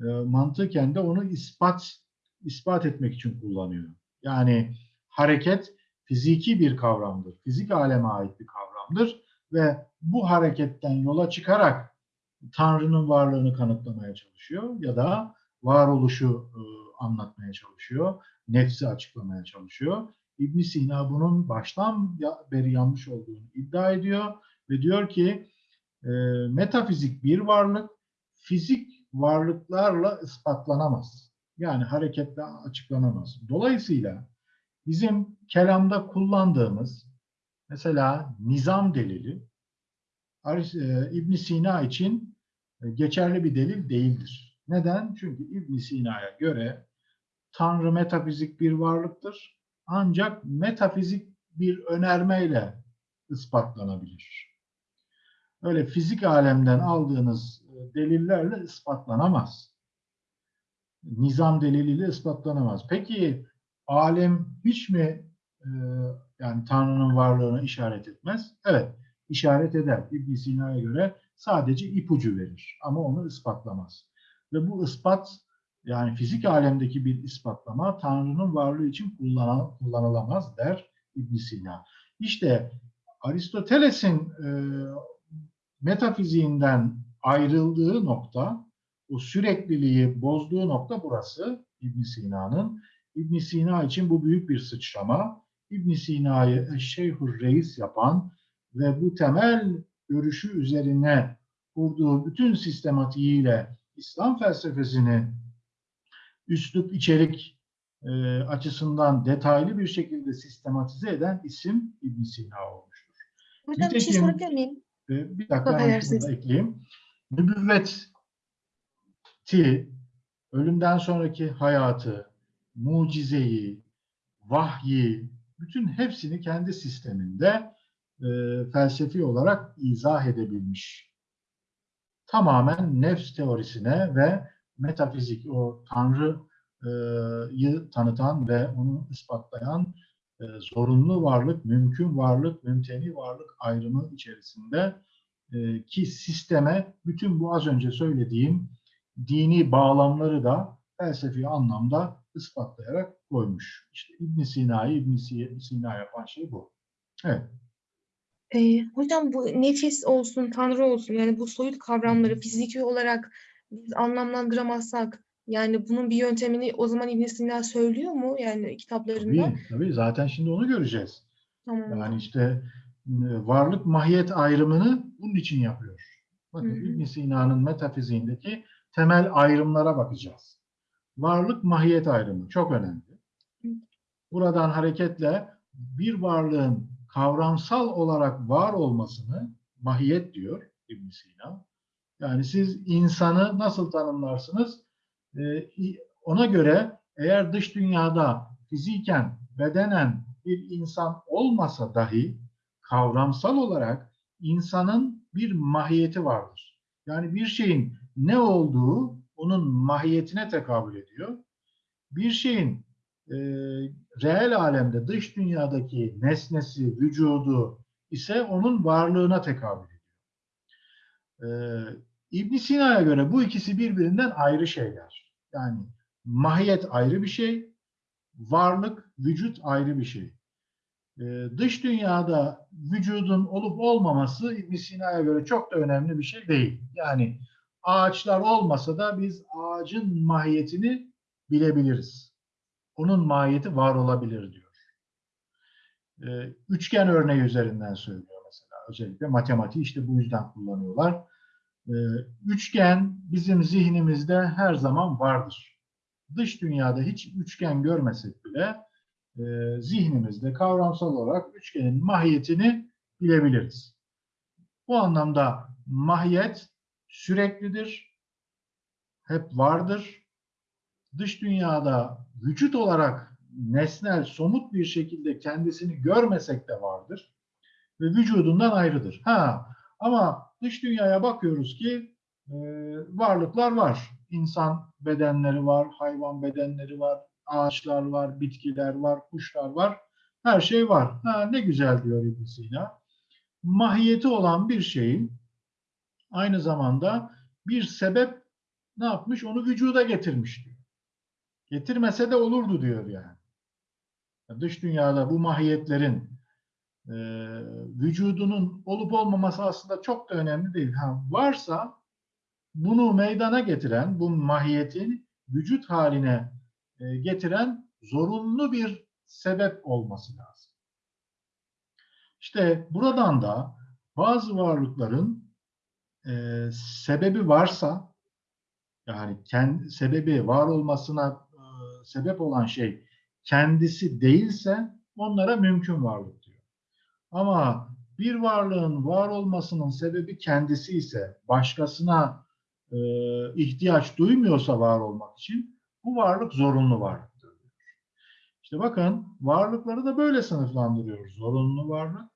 E, mantıken de onu ispat ispat etmek için kullanıyor. Yani hareket fiziki bir kavramdır. Fizik aleme ait bir kavramdır ve bu hareketten yola çıkarak Tanrı'nın varlığını kanıtlamaya çalışıyor ya da varoluşu e, anlatmaya çalışıyor, nefsi açıklamaya çalışıyor. İbn Sina bunun baştan beri yanlış olduğunu iddia ediyor ve diyor ki e, metafizik bir varlık, fizik varlıklarla ispatlanamaz. Yani hareketle açıklanamaz. Dolayısıyla bizim kelamda kullandığımız mesela nizam delili e, İbn Sina için geçerli bir delil değildir. Neden? Çünkü İbn Sina'ya göre Tanrı metafizik bir varlıktır. Ancak metafizik bir önermeyle ispatlanabilir. Öyle fizik alemden aldığınız e, delillerle ispatlanamaz. Nizam deliliyle ispatlanamaz. Peki alem hiç mi e, yani Tanrı'nın varlığını işaret etmez? Evet, işaret eder. İbn Sina'ya göre sadece ipucu verir ama onu ispatlamaz. Ve bu ispat yani fizik alemdeki bir ispatlama Tanrı'nın varlığı için kullanı- kullanılamaz der İbn Sina. İşte Aristoteles'in e, metafiziğinden ayrıldığı nokta, o sürekliliği bozduğu nokta burası İbn Sina'nın. İbn Sina için bu büyük bir sıçrama. İbn Sina'yı Şeyhur Reis yapan ve bu temel görüşü üzerine kurduğu bütün sistematiğiyle İslam felsefesini üslup içerik e, açısından detaylı bir şekilde sistematize eden isim İbn Sina olmuştur. Hocam bir şey Nitekim- sorabilir miyim? E, bir dakika da ekleyeyim. Nübüvveti, ölümden sonraki hayatı, mucizeyi, vahyi, bütün hepsini kendi sisteminde e, felsefi olarak izah edebilmiş. Tamamen nefs teorisine ve metafizik, o Tanrı'yı tanıtan ve onu ispatlayan e, zorunlu varlık, mümkün varlık, mümteni varlık ayrımı içerisinde e, ki sisteme bütün bu az önce söylediğim dini bağlamları da felsefi anlamda ispatlayarak koymuş. İşte İbn Sina'yı İbn Sina yapan şey bu. Evet. Ee, hocam bu nefis olsun, tanrı olsun yani bu soyut kavramları fiziki olarak biz anlamlandıramazsak yani bunun bir yöntemini o zaman İbn Sina söylüyor mu yani kitaplarında? Tabii, tabii. Zaten şimdi onu göreceğiz. Tamam. Yani işte e, varlık mahiyet ayrımını bunun için yapıyor. Bakın Hı hı. İbn Sina'nın metafiziğindeki temel ayrımlara bakacağız. Varlık mahiyet ayrımı çok önemli. Hı. Buradan hareketle bir varlığın kavramsal olarak var olmasını mahiyet diyor İbn Sina. Yani siz insanı nasıl tanımlarsınız? Ee, ona göre eğer dış dünyada fiziken, bedenen bir insan olmasa dahi kavramsal olarak insanın bir mahiyeti vardır. Yani bir şeyin ne olduğu onun mahiyetine tekabül ediyor. Bir şeyin e, reel alemde dış dünyadaki nesnesi, vücudu ise onun varlığına tekabül ediyor. E, İbn Sina'ya göre bu ikisi birbirinden ayrı şeyler. Yani mahiyet ayrı bir şey, varlık, vücut ayrı bir şey. Ee, dış dünyada vücudun olup olmaması İbn Sina'ya göre çok da önemli bir şey değil. Yani ağaçlar olmasa da biz ağacın mahiyetini bilebiliriz. Onun mahiyeti var olabilir diyor. Ee, üçgen örneği üzerinden söylüyor mesela. Özellikle matematiği işte bu yüzden kullanıyorlar. Ee, üçgen bizim zihnimizde her zaman vardır. Dış dünyada hiç üçgen görmesek bile e, zihnimizde kavramsal olarak üçgenin mahiyetini bilebiliriz. Bu anlamda mahiyet süreklidir, hep vardır. Dış dünyada vücut olarak nesnel, somut bir şekilde kendisini görmesek de vardır ve vücudundan ayrıdır. Ha, ama dış dünyaya bakıyoruz ki e, varlıklar var. İnsan bedenleri var, hayvan bedenleri var, ağaçlar var, bitkiler var, kuşlar var. Her şey var. Ha, ne güzel diyor İbn Sina. Mahiyeti olan bir şeyin aynı zamanda bir sebep ne yapmış? Onu vücuda getirmiş diyor. Getirmese de olurdu diyor yani. Dış dünyada bu mahiyetlerin e, vücudunun olup olmaması aslında çok da önemli değil. Ha, varsa bunu meydana getiren, bu mahiyetin vücut haline e, getiren zorunlu bir sebep olması lazım. İşte buradan da bazı varlıkların e, sebebi varsa, yani kendi, sebebi var olmasına sebep olan şey kendisi değilse onlara mümkün varlık diyor. Ama bir varlığın var olmasının sebebi kendisi ise başkasına e, ihtiyaç duymuyorsa var olmak için bu varlık zorunlu varlıktır. İşte bakın varlıkları da böyle sınıflandırıyoruz. Zorunlu varlık,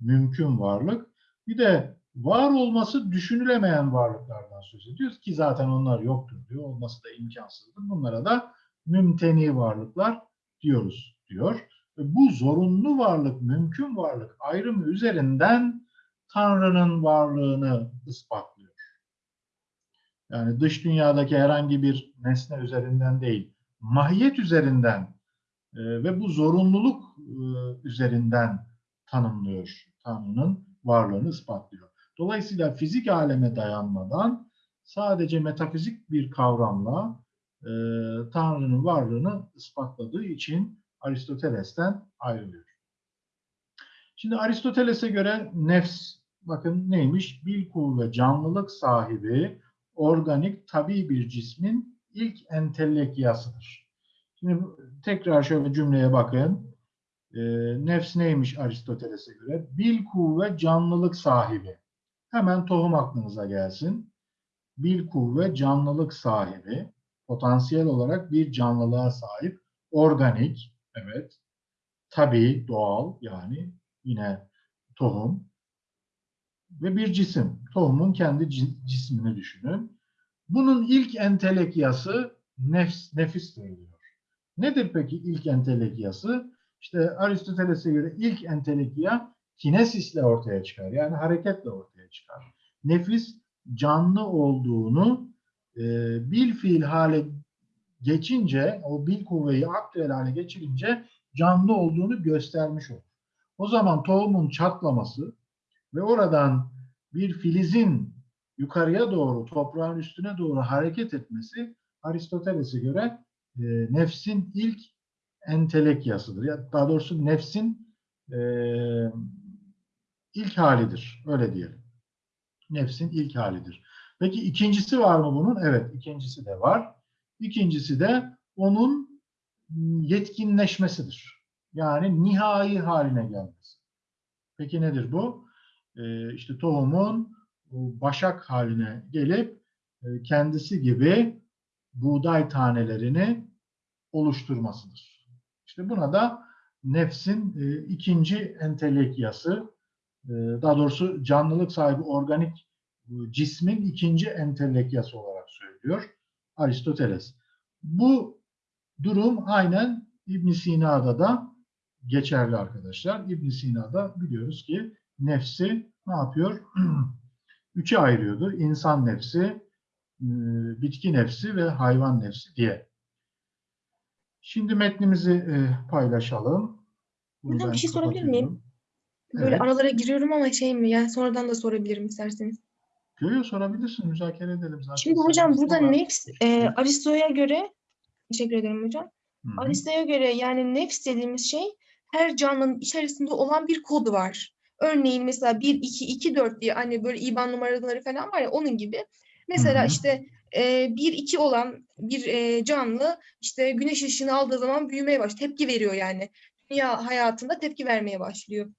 mümkün varlık. Bir de var olması düşünülemeyen varlıklardan söz ediyoruz ki zaten onlar yoktur diyor. Olması da imkansızdır. Bunlara da mümteni varlıklar diyoruz diyor. Bu zorunlu varlık, mümkün varlık ayrımı üzerinden Tanrı'nın varlığını ispatlıyor. Yani dış dünyadaki herhangi bir nesne üzerinden değil, mahiyet üzerinden e, ve bu zorunluluk e, üzerinden tanımlıyor Tanrı'nın varlığını ispatlıyor. Dolayısıyla fizik aleme dayanmadan sadece metafizik bir kavramla e, Tanrı'nın varlığını ispatladığı için Aristoteles'ten ayrılıyor. Şimdi Aristoteles'e göre nefs bakın neymiş? Bilku ve canlılık sahibi organik tabi bir cismin ilk entelekyasıdır. Şimdi tekrar şöyle cümleye bakın. E, nefs neymiş Aristoteles'e göre? Bilku ve canlılık sahibi. Hemen tohum aklınıza gelsin. Bilku ve canlılık sahibi, potansiyel olarak bir canlılığa sahip, organik, evet, tabii, doğal yani yine tohum ve bir cisim. Tohumun kendi cismini düşünün. Bunun ilk entelekyası nefs, nefistir diyor. Nedir peki ilk entelekyası? İşte Aristoteles'e göre ilk entelekya kinesisle ortaya çıkar. Yani hareketle ortaya çıkar. Nefis canlı olduğunu e, bil fiil hale geçince, o bil kuvveyi aktüel hale geçirince canlı olduğunu göstermiş olur. O zaman tohumun çatlaması ve oradan bir filizin yukarıya doğru, toprağın üstüne doğru hareket etmesi Aristoteles'e göre e, nefsin ilk entelekyasıdır. Ya daha doğrusu nefsin e, ilk halidir. Öyle diyelim. Nefsin ilk halidir. Peki ikincisi var mı bunun? Evet, ikincisi de var. İkincisi de onun yetkinleşmesidir. Yani nihai haline gelmesi. Peki nedir bu? Ee, işte tohumun başak haline gelip e, kendisi gibi buğday tanelerini oluşturmasıdır. İşte buna da nefsin e, ikinci entelekyası, e, daha doğrusu canlılık sahibi organik cismin ikinci entelekyası olarak söylüyor Aristoteles. Bu durum aynen İbn Sina'da da geçerli arkadaşlar. İbn Sina'da biliyoruz ki nefsi ne yapıyor? Üçe ayırıyordu. İnsan nefsi, e, bitki nefsi ve hayvan nefsi diye. Şimdi metnimizi e, paylaşalım. Ben bir şey sorabilir miyim? Böyle Evet. aralara giriyorum ama şey mi? Yani sonradan da sorabilirim isterseniz. Yo, sorabilirsin, müzakere edelim zaten. Şimdi hocam burada var. nefs e, Aristo'ya göre teşekkür ederim hocam. Aristo'ya göre yani nefs dediğimiz şey her canlının içerisinde olan bir kodu var. Örneğin mesela 1, 2, 2, 4 diye hani böyle IBAN numaraları falan var ya onun gibi. Mesela Hı hı. işte e, 1, 2 olan bir e, canlı işte güneş ışığını aldığı zaman büyümeye başlıyor. Tepki veriyor yani. Dünya hayatında tepki vermeye başlıyor.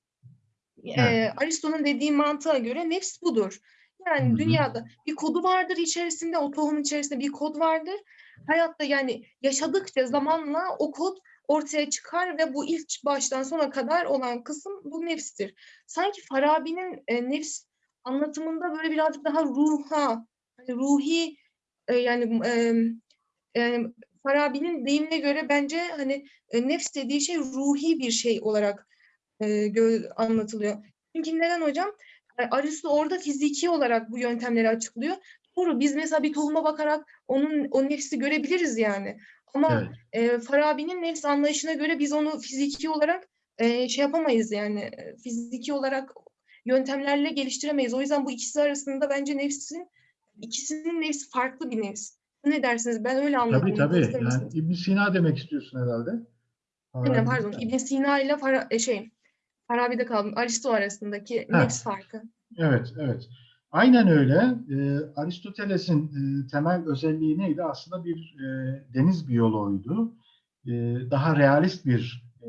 E, Evet. Aristo'nun dediği mantığa göre nefs budur. Yani dünyada bir kodu vardır içerisinde, o tohumun içerisinde bir kod vardır. Hayatta yani yaşadıkça zamanla o kod ortaya çıkar ve bu ilk baştan sona kadar olan kısım bu nefstir. Sanki Farabi'nin e, nefs anlatımında böyle birazcık daha ruha, hani ruhi e, yani e, e, Farabi'nin deyimine göre bence hani e, nefs dediği şey ruhi bir şey olarak e, anlatılıyor. Çünkü neden hocam? Aristo orada fiziki olarak bu yöntemleri açıklıyor. Doğru biz mesela bir tohuma bakarak onun o nefsi görebiliriz yani. Ama Evet. e, Farabi'nin nefs anlayışına göre biz onu fiziki olarak e, şey yapamayız yani e, fiziki olarak yöntemlerle geliştiremeyiz. O yüzden bu ikisi arasında bence nefsin ikisinin nefsi farklı bir nefs. Ne dersiniz? Ben öyle anladım. Tabii tabii. Yani? İbn Sina demek istiyorsun herhalde. Aynen, pardon. İbn Sina ile Fara, e, şey Farabi'de kaldım. Aristo arasındaki Ha. nefs farkı. Evet, evet. Aynen öyle. Ee, Aristoteles'in e, temel özelliği neydi? Aslında bir e, deniz biyoloğuydu. E, daha realist bir e,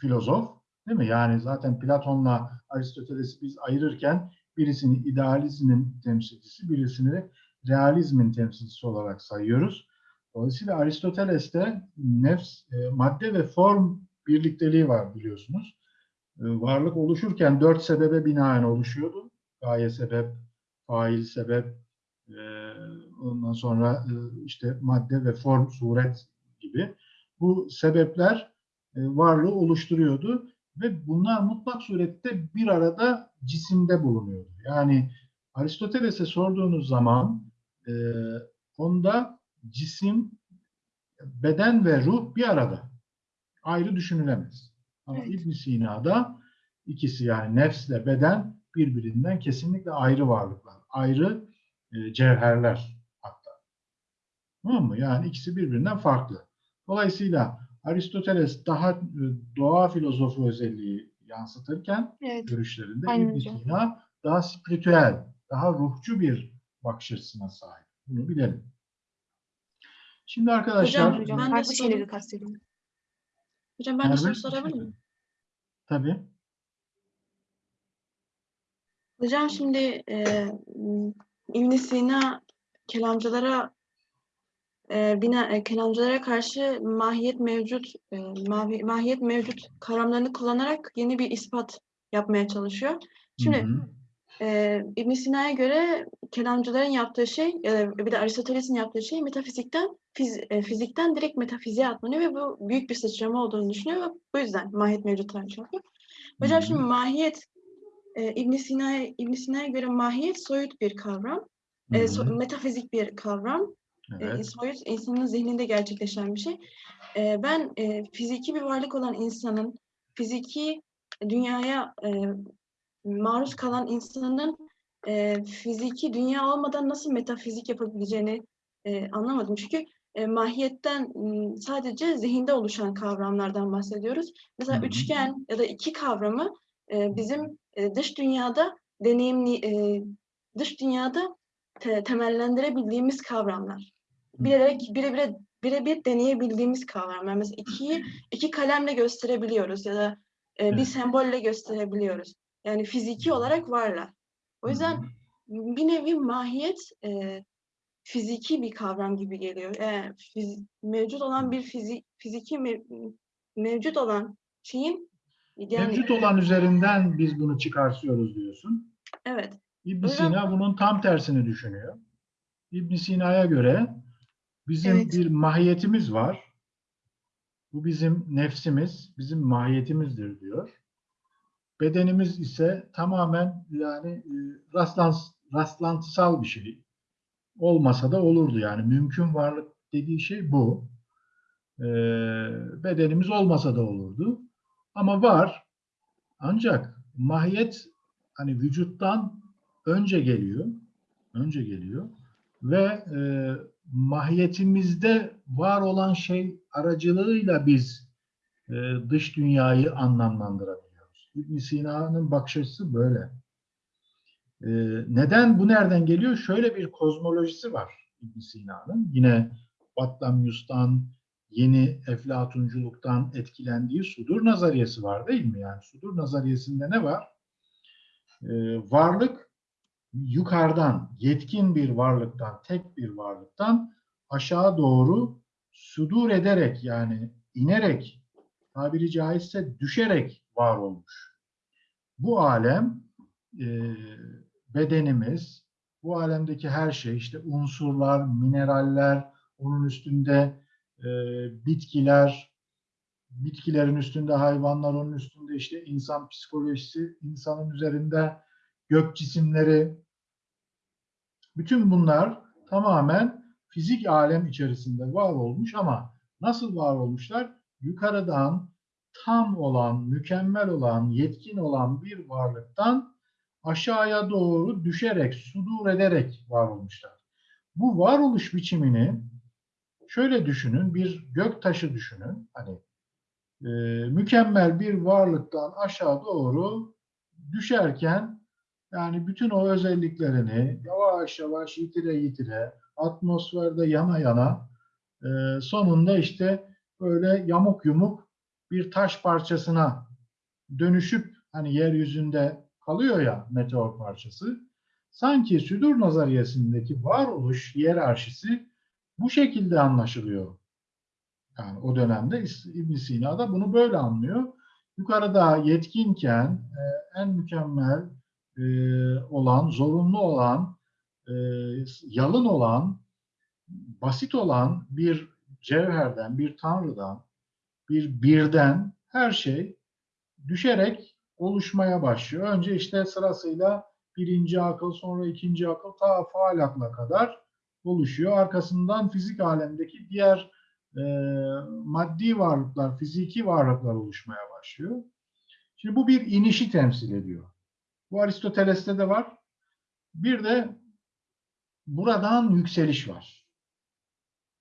filozof, değil mi? Yani zaten Platon'la Aristoteles'i biz ayırırken birisini idealizmin temsilcisi, birisini realizmin temsilcisi olarak sayıyoruz. Dolayısıyla Aristoteles'te nefs, e, madde ve form birlikteliği var biliyorsunuz. E, varlık oluşurken dört sebebe binaen oluşuyordu. Gaye sebep, fail sebep, e, ondan sonra e, işte madde ve form, suret gibi. Bu sebepler e, varlığı oluşturuyordu ve bunlar mutlak surette bir arada cisimde bulunuyordu. Yani Aristoteles'e sorduğunuz zaman onda cisim, beden ve ruh bir arada. Ayrı düşünülemez. Ama Evet. İbn Sina'da ikisi yani nefsle beden birbirinden kesinlikle ayrı varlıklar. Ayrı e, cevherler hatta. Tamam mı? Yani ikisi birbirinden farklı. Dolayısıyla Aristoteles daha e, doğa filozofu özelliği yansıtırken Evet. görüşlerinde Aynen İbn. Sina daha spiritüel, daha ruhçu bir bakış açısına sahip. Bunu bilelim. Şimdi arkadaşlar Hocam, Hocam Ben de farklı şeyleri kastediyorum. Hocam ben de soru şey sorabilir miyim? tabii Hocam şimdi e, ibn Sina kelamcılara e, bina, e, kelamcılara karşı mahiyet mevcut e, mahi- mahiyet mevcut kavramlarını kullanarak yeni bir ispat yapmaya çalışıyor. Şimdi Hı hı. E, ibn Sina'ya göre kelamcıların yaptığı şey e, bir de Aristoteles'in yaptığı şey metafizikten fiz- e, fizikten direkt metafiziğe atlanıyor ve bu büyük bir sıçrama olduğunu düşünüyor ve bu yüzden mahiyet mevcut tartışıyor. Hocam şimdi mahiyet e, İbn Sina'ya İbn Sina'ya göre mahiyet soyut bir kavram. E, so- metafizik bir kavram. E, Evet. soyut insanın zihninde gerçekleşen bir şey. E, ben e, fiziki bir varlık olan insanın fiziki dünyaya e, maruz kalan insanın e, fiziki dünya olmadan nasıl metafizik yapabileceğini e, anlamadım. Çünkü e, mahiyetten sadece zihinde oluşan kavramlardan bahsediyoruz. Mesela Hı hı. üçgen ya da iki kavramı e, bizim e, dış dünyada deneyimli e, dış dünyada te- temellendirebildiğimiz kavramlar. Bilerek birebir birebir deneyebildiğimiz kavramlar. Mesela ikiyi iki kalemle gösterebiliyoruz ya da e, bir sembolle gösterebiliyoruz. Yani fiziki olarak varlar. O yüzden bir nevi mahiyet e, fiziki bir kavram gibi geliyor. E, fiz- mevcut olan bir fizik fiziki mev- mevcut olan şeyin yani Mevcut olan üzerinden biz bunu çıkartıyoruz diyorsun. evet İbn Sina bunun tam tersini düşünüyor. İbn Sina'ya göre bizim Evet. bir mahiyetimiz var. Bu bizim nefsimiz, bizim mahiyetimizdir diyor. Bedenimiz ise tamamen yani e, rastlans, rastlantısal bir şey. Olmasa da olurdu yani. Mümkün varlık dediği şey bu. Ee, bedenimiz olmasa da olurdu. Ama var. Ancak mahiyet hani vücuttan önce geliyor. Önce geliyor. Ve e, mahiyetimizde var olan şey aracılığıyla biz e, dış dünyayı anlamlandırabiliyoruz. İbn Sina'nın bakış açısı böyle. E, neden bu nereden geliyor? Şöyle bir kozmolojisi var ibn Sina'nın. Yine Batlamyus'tan, yeni Eflatunculuktan etkilendiği sudur nazariyesi var değil mi? Yani sudur nazariyesinde ne var? E, varlık yukarıdan, yetkin bir varlıktan, tek bir varlıktan aşağı doğru sudur ederek yani inerek tabiri caizse düşerek var olmuş. Bu alem e, bedenimiz, bu alemdeki her şey işte unsurlar, mineraller, onun üstünde e, bitkiler, bitkilerin üstünde hayvanlar, onun üstünde işte insan psikolojisi, insanın üzerinde gök cisimleri, bütün bunlar tamamen fizik alem içerisinde var olmuş ama nasıl var olmuşlar? Yukarıdan tam olan, mükemmel olan, yetkin olan bir varlıktan aşağıya doğru düşerek, sudur ederek var olmuşlar. Bu varoluş biçimini şöyle düşünün, bir gök taşı düşünün. Hani e, mükemmel bir varlıktan aşağı doğru düşerken yani bütün o özelliklerini yavaş yavaş yitire yitire atmosferde yana yana e, sonunda işte böyle yamuk yumuk bir taş parçasına dönüşüp hani yeryüzünde kalıyor ya meteor parçası. sanki südur nazariyesindeki varoluş hiyerarşisi bu şekilde anlaşılıyor. Yani o dönemde İbn Sina da bunu böyle anlıyor. Yukarıda yetkinken e, en mükemmel e, olan, zorunlu olan, e, yalın olan, basit olan bir cevherden, bir tanrıdan, bir birden her şey düşerek oluşmaya başlıyor. Önce işte sırasıyla birinci akıl, sonra ikinci akıl ta faal akla kadar oluşuyor. Arkasından fizik alemdeki diğer e, maddi varlıklar, fiziki varlıklar oluşmaya başlıyor. Şimdi bu bir inişi temsil ediyor. Bu Aristoteles'te de var. Bir de buradan yükseliş var.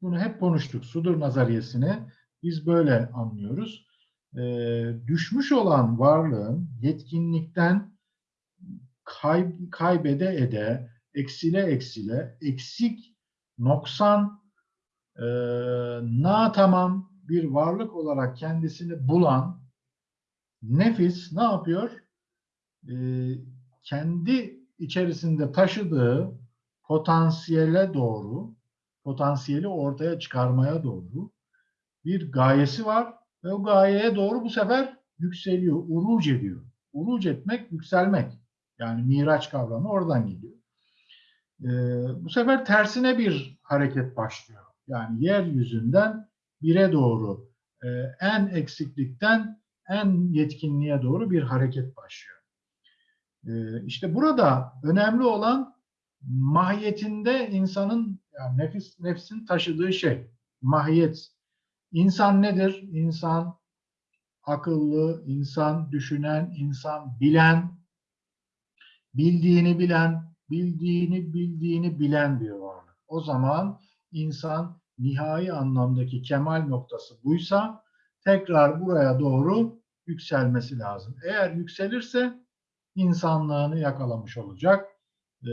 Bunu hep konuştuk. Sudur nazariyesini biz böyle anlıyoruz. Ee, düşmüş olan varlığın yetkinlikten kay- kaybede ede, eksile eksile, eksik, noksan, e, na tamam bir varlık olarak kendisini bulan nefis ne yapıyor? Ee, kendi içerisinde taşıdığı potansiyele doğru, potansiyeli ortaya çıkarmaya doğru bir gayesi var ve o gayeye doğru bu sefer yükseliyor, uruc ediyor. Uruc etmek, yükselmek. Yani miraç kavramı oradan geliyor. Ee, bu sefer tersine bir hareket başlıyor. Yani yeryüzünden bire doğru, e, en eksiklikten en yetkinliğe doğru bir hareket başlıyor. Ee, işte burada önemli olan mahiyetinde insanın, yani nefis, nefsin taşıdığı şey, mahiyet. İnsan nedir? İnsan akıllı, insan düşünen, insan bilen, bildiğini bilen, bildiğini bildiğini bilen bir varlık. O zaman insan nihai anlamdaki kemal noktası buysa tekrar buraya doğru yükselmesi lazım. Eğer yükselirse insanlığını yakalamış olacak e,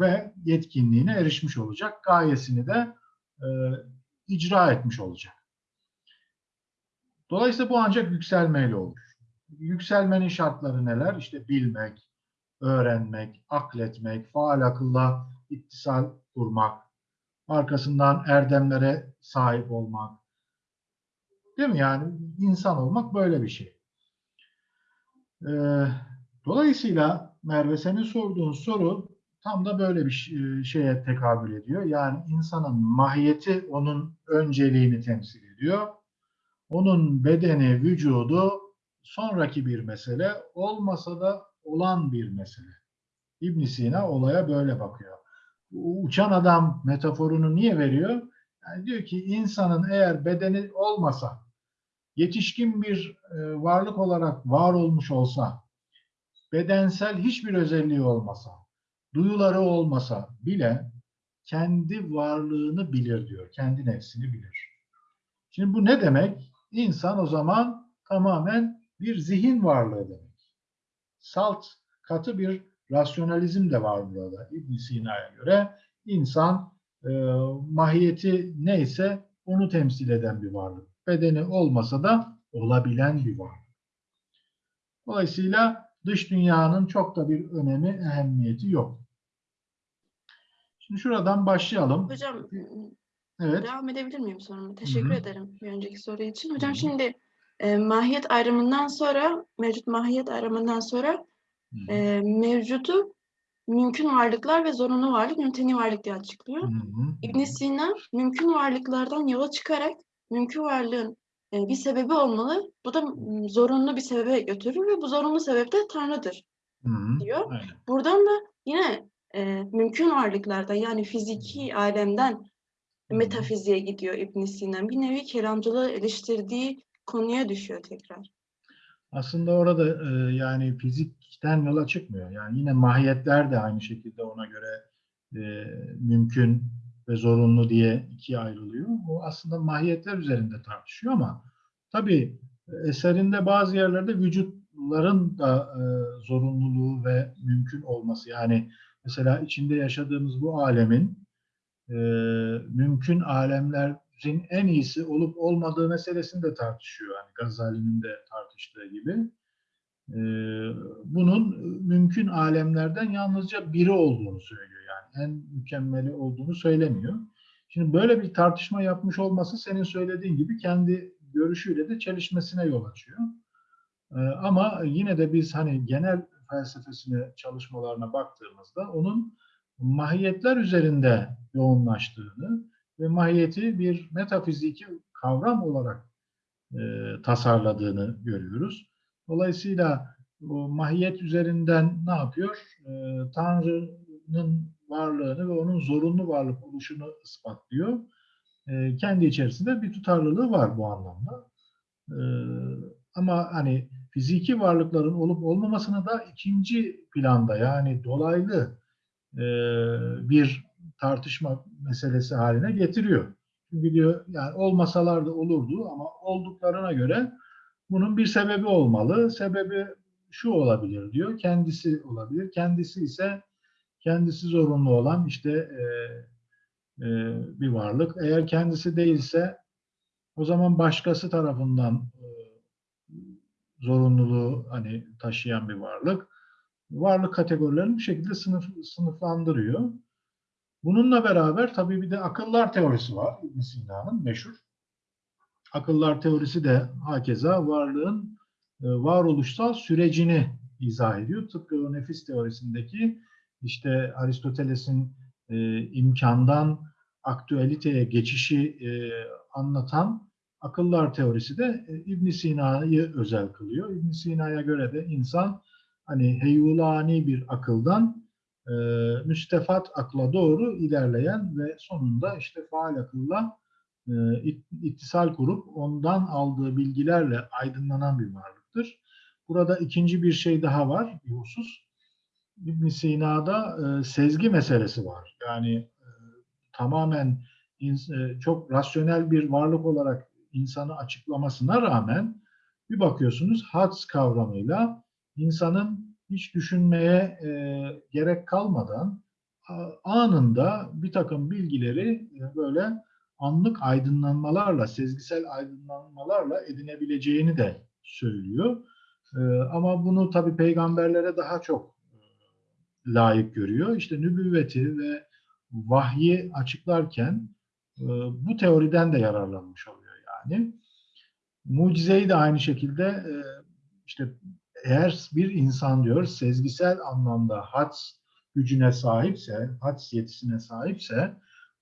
ve yetkinliğine erişmiş olacak. Gayesini de e, icra etmiş olacak. Dolayısıyla bu ancak yükselmeyle olur. Yükselmenin şartları neler? İşte bilmek, öğrenmek, akletmek, faal akılla ittisal kurmak, arkasından erdemlere sahip olmak. Değil mi? Yani insan olmak böyle bir şey. Ee, dolayısıyla Merve senin sorduğun soru tam da böyle bir ş- şeye tekabül ediyor. Yani insanın mahiyeti onun önceliğini temsil ediyor. Onun bedeni, vücudu sonraki bir mesele, olmasa da olan bir mesele. İbn Sina olaya böyle bakıyor. Uçan adam metaforunu niye veriyor? Yani diyor ki insanın eğer bedeni olmasa, yetişkin bir e, varlık olarak var olmuş olsa, bedensel hiçbir özelliği olmasa, duyuları olmasa bile kendi varlığını bilir diyor, kendi nefsini bilir. Şimdi bu ne demek? İnsan o zaman tamamen bir zihin varlığı demek. Salt, katı bir rasyonalizm de var burada İbn Sina'ya göre. insan e, mahiyeti neyse onu temsil eden bir varlık. Bedeni olmasa da olabilen bir varlık. Dolayısıyla dış dünyanın çok da bir önemi, ehemmiyeti yok. Şimdi şuradan başlayalım. Hocam Evet. devam edebilir miyim soruma? Teşekkür Hı hı. ederim bir önceki soru için. Hocam Hı hı. şimdi e, mahiyet ayrımından sonra, mevcut mahiyet ayrımından sonra Hı e, mevcutu mümkün varlıklar ve zorunlu varlık, mümteni varlık diye açıklıyor. İbn Sina mümkün varlıklardan yola çıkarak mümkün varlığın e, bir sebebi olmalı. Bu da m, zorunlu bir sebebe götürür ve bu zorunlu sebep de Tanrı'dır Hı hı. diyor. Aynen. Buradan da yine e, mümkün varlıklardan yani fiziki alemden. Metafiziğe gidiyor İbn Sina. Bir nevi kelamcılığı eleştirdiği konuya düşüyor tekrar. Aslında orada e, yani fizikten yola çıkmıyor. Yani yine mahiyetler de aynı şekilde ona göre e, mümkün ve zorunlu diye ikiye ayrılıyor. O aslında mahiyetler üzerinde tartışıyor ama tabii eserinde bazı yerlerde vücutların da e, zorunluluğu ve mümkün olması. Yani mesela içinde yaşadığımız bu alemin e, mümkün alemlerin en iyisi olup olmadığı meselesini de tartışıyor. Yani Gazali'nin de tartıştığı gibi. e, bunun mümkün alemlerden yalnızca biri olduğunu söylüyor. Yani en mükemmeli olduğunu söylemiyor. Şimdi böyle bir tartışma yapmış olması senin söylediğin gibi kendi görüşüyle de çelişmesine yol açıyor. Ee, ama yine de biz hani genel felsefesine çalışmalarına baktığımızda onun mahiyetler üzerinde yoğunlaştığını ve mahiyeti bir metafiziki kavram olarak e, tasarladığını görüyoruz. Dolayısıyla bu mahiyet üzerinden ne yapıyor? E, Tanrı'nın varlığını ve onun zorunlu varlık oluşunu ispatlıyor. E, kendi içerisinde bir tutarlılığı var bu anlamda. E, ama hani fiziki varlıkların olup olmamasını da ikinci planda yani dolaylı e, bir tartışma meselesi haline getiriyor. Çünkü diyor yani olmasalar da olurdu ama olduklarına göre bunun bir sebebi olmalı. Sebebi şu olabilir diyor. Kendisi olabilir. Kendisi ise kendisi zorunlu olan işte e, e, bir varlık. Eğer kendisi değilse o zaman başkası tarafından e, zorunluluğu hani taşıyan bir varlık. Varlık kategorilerini bu şekilde sınıf, sınıflandırıyor. Bununla beraber tabii bir de akıllar teorisi var İbn Sina'nın meşhur. Akıllar teorisi de hakeza varlığın e, varoluşsal sürecini izah ediyor. Tıpkı o nefis teorisindeki işte Aristoteles'in e, imkandan aktüeliteye geçişi e, anlatan akıllar teorisi de e, İbn Sina'yı özel kılıyor. İbn Sina'ya göre de insan hani heyulani bir akıldan e, müstefat akla doğru ilerleyen ve sonunda işte faal akılla e, it- ittisal kurup ondan aldığı bilgilerle aydınlanan bir varlıktır. Burada ikinci bir şey daha var, bir husus. İbn Sina'da e, sezgi meselesi var. Yani e, tamamen e, çok rasyonel bir varlık olarak insanı açıklamasına rağmen bir bakıyorsunuz hads kavramıyla insanın hiç düşünmeye e, gerek kalmadan anında bir takım bilgileri e, böyle anlık aydınlanmalarla, sezgisel aydınlanmalarla edinebileceğini de söylüyor. E, ama bunu tabii peygamberlere daha çok e, layık görüyor. İşte nübüvveti ve vahyi açıklarken bu teoriden de yararlanmış oluyor yani. Mucizeyi de aynı şekilde işte eğer bir insan diyor sezgisel anlamda hads gücüne sahipse, hads yetisine sahipse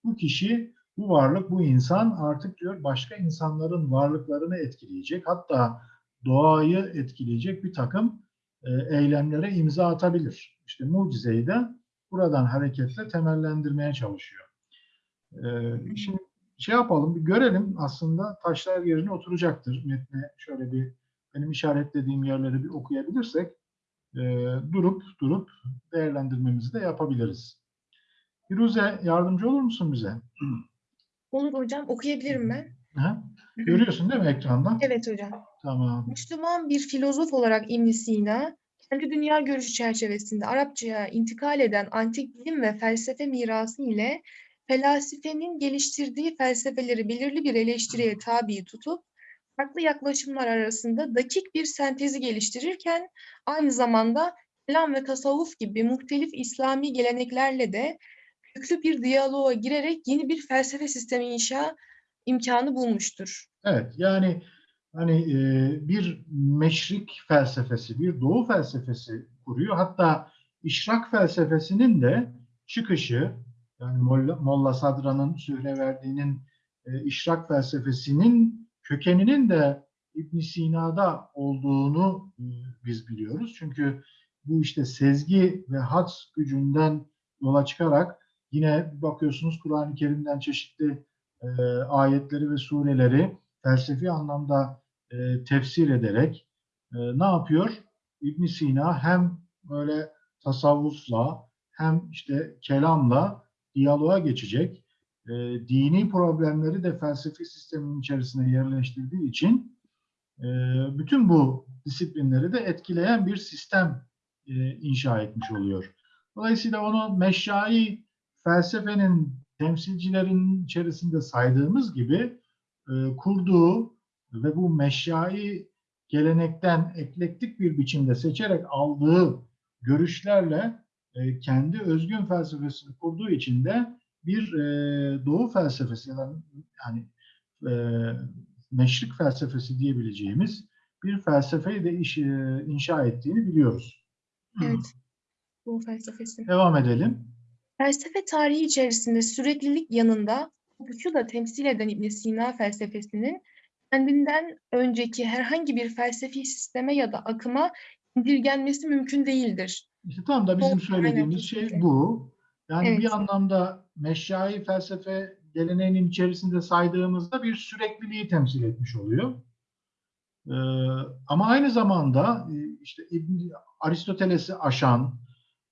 bu kişi, bu varlık, bu insan artık diyor başka insanların varlıklarını etkileyecek. Hatta doğayı etkileyecek bir takım e, eylemlere imza atabilir. İşte mucizeyi de buradan hareketle temellendirmeye çalışıyor. E, şimdi şey yapalım, bir görelim aslında taşlar yerine oturacaktır. Metne şöyle bir benim işaretlediğim yerleri bir okuyabilirsek e, durup durup değerlendirmemizi de yapabiliriz. Firuze yardımcı olur musun bize? Olur hocam okuyabilirim ben. Ha? Görüyorsun değil mi ekranda? Evet hocam. Tamam. Müslüman bir filozof olarak ibn Sina, kendi dünya görüşü çerçevesinde Arapçaya intikal eden antik bilim ve felsefe mirası ile felasifenin geliştirdiği felsefeleri belirli bir eleştiriye tabi tutup, farklı yaklaşımlar arasında dakik bir sentezi geliştirirken, aynı zamanda kelam ve tasavvuf gibi muhtelif İslami geleneklerle de köklü bir diyaloğa girerek yeni bir felsefe sistemi inşa imkanı bulmuştur. Evet yani hani e, bir meşrik felsefesi, bir doğu felsefesi kuruyor. Hatta işrak felsefesinin de çıkışı yani Molla, Molla Sadra'nın Sühreverdi'nin e, işrak felsefesinin kökeninin de İbn Sina'da olduğunu e, biz biliyoruz. Çünkü bu işte sezgi ve hads gücünden yola çıkarak yine bakıyorsunuz Kur'an-ı Kerim'den çeşitli e, ayetleri ve sureleri felsefi anlamda e, tefsir ederek e, ne yapıyor? İbn Sina hem böyle tasavvufla hem işte kelamla diyaloğa geçecek. E, dini problemleri de felsefi sistemin içerisine yerleştirdiği için e, bütün bu disiplinleri de etkileyen bir sistem e, inşa etmiş oluyor. Dolayısıyla onu meşai felsefenin temsilcilerin içerisinde saydığımız gibi e, kurduğu ve bu meşyai gelenekten eklektik bir biçimde seçerek aldığı görüşlerle e, kendi özgün felsefesini kurduğu için de bir e, doğu felsefesi ya da yani e, meşrik felsefesi diyebileceğimiz bir felsefeyi de iş, e, inşa ettiğini biliyoruz. Evet. Bu felsefesi. Devam edelim. Felsefe tarihi içerisinde süreklilik yanında kopuşu da temsil eden ibn Sina felsefesinin kendinden önceki herhangi bir felsefi sisteme ya da akıma indirgenmesi mümkün değildir. İşte tam da bizim Doğru, söylediğimiz aynen, şey bu. Yani Evet. bir anlamda meşai felsefe geleneğinin içerisinde saydığımızda bir sürekliliği temsil etmiş oluyor. Ee, ama aynı zamanda e, işte Aristoteles'i aşan,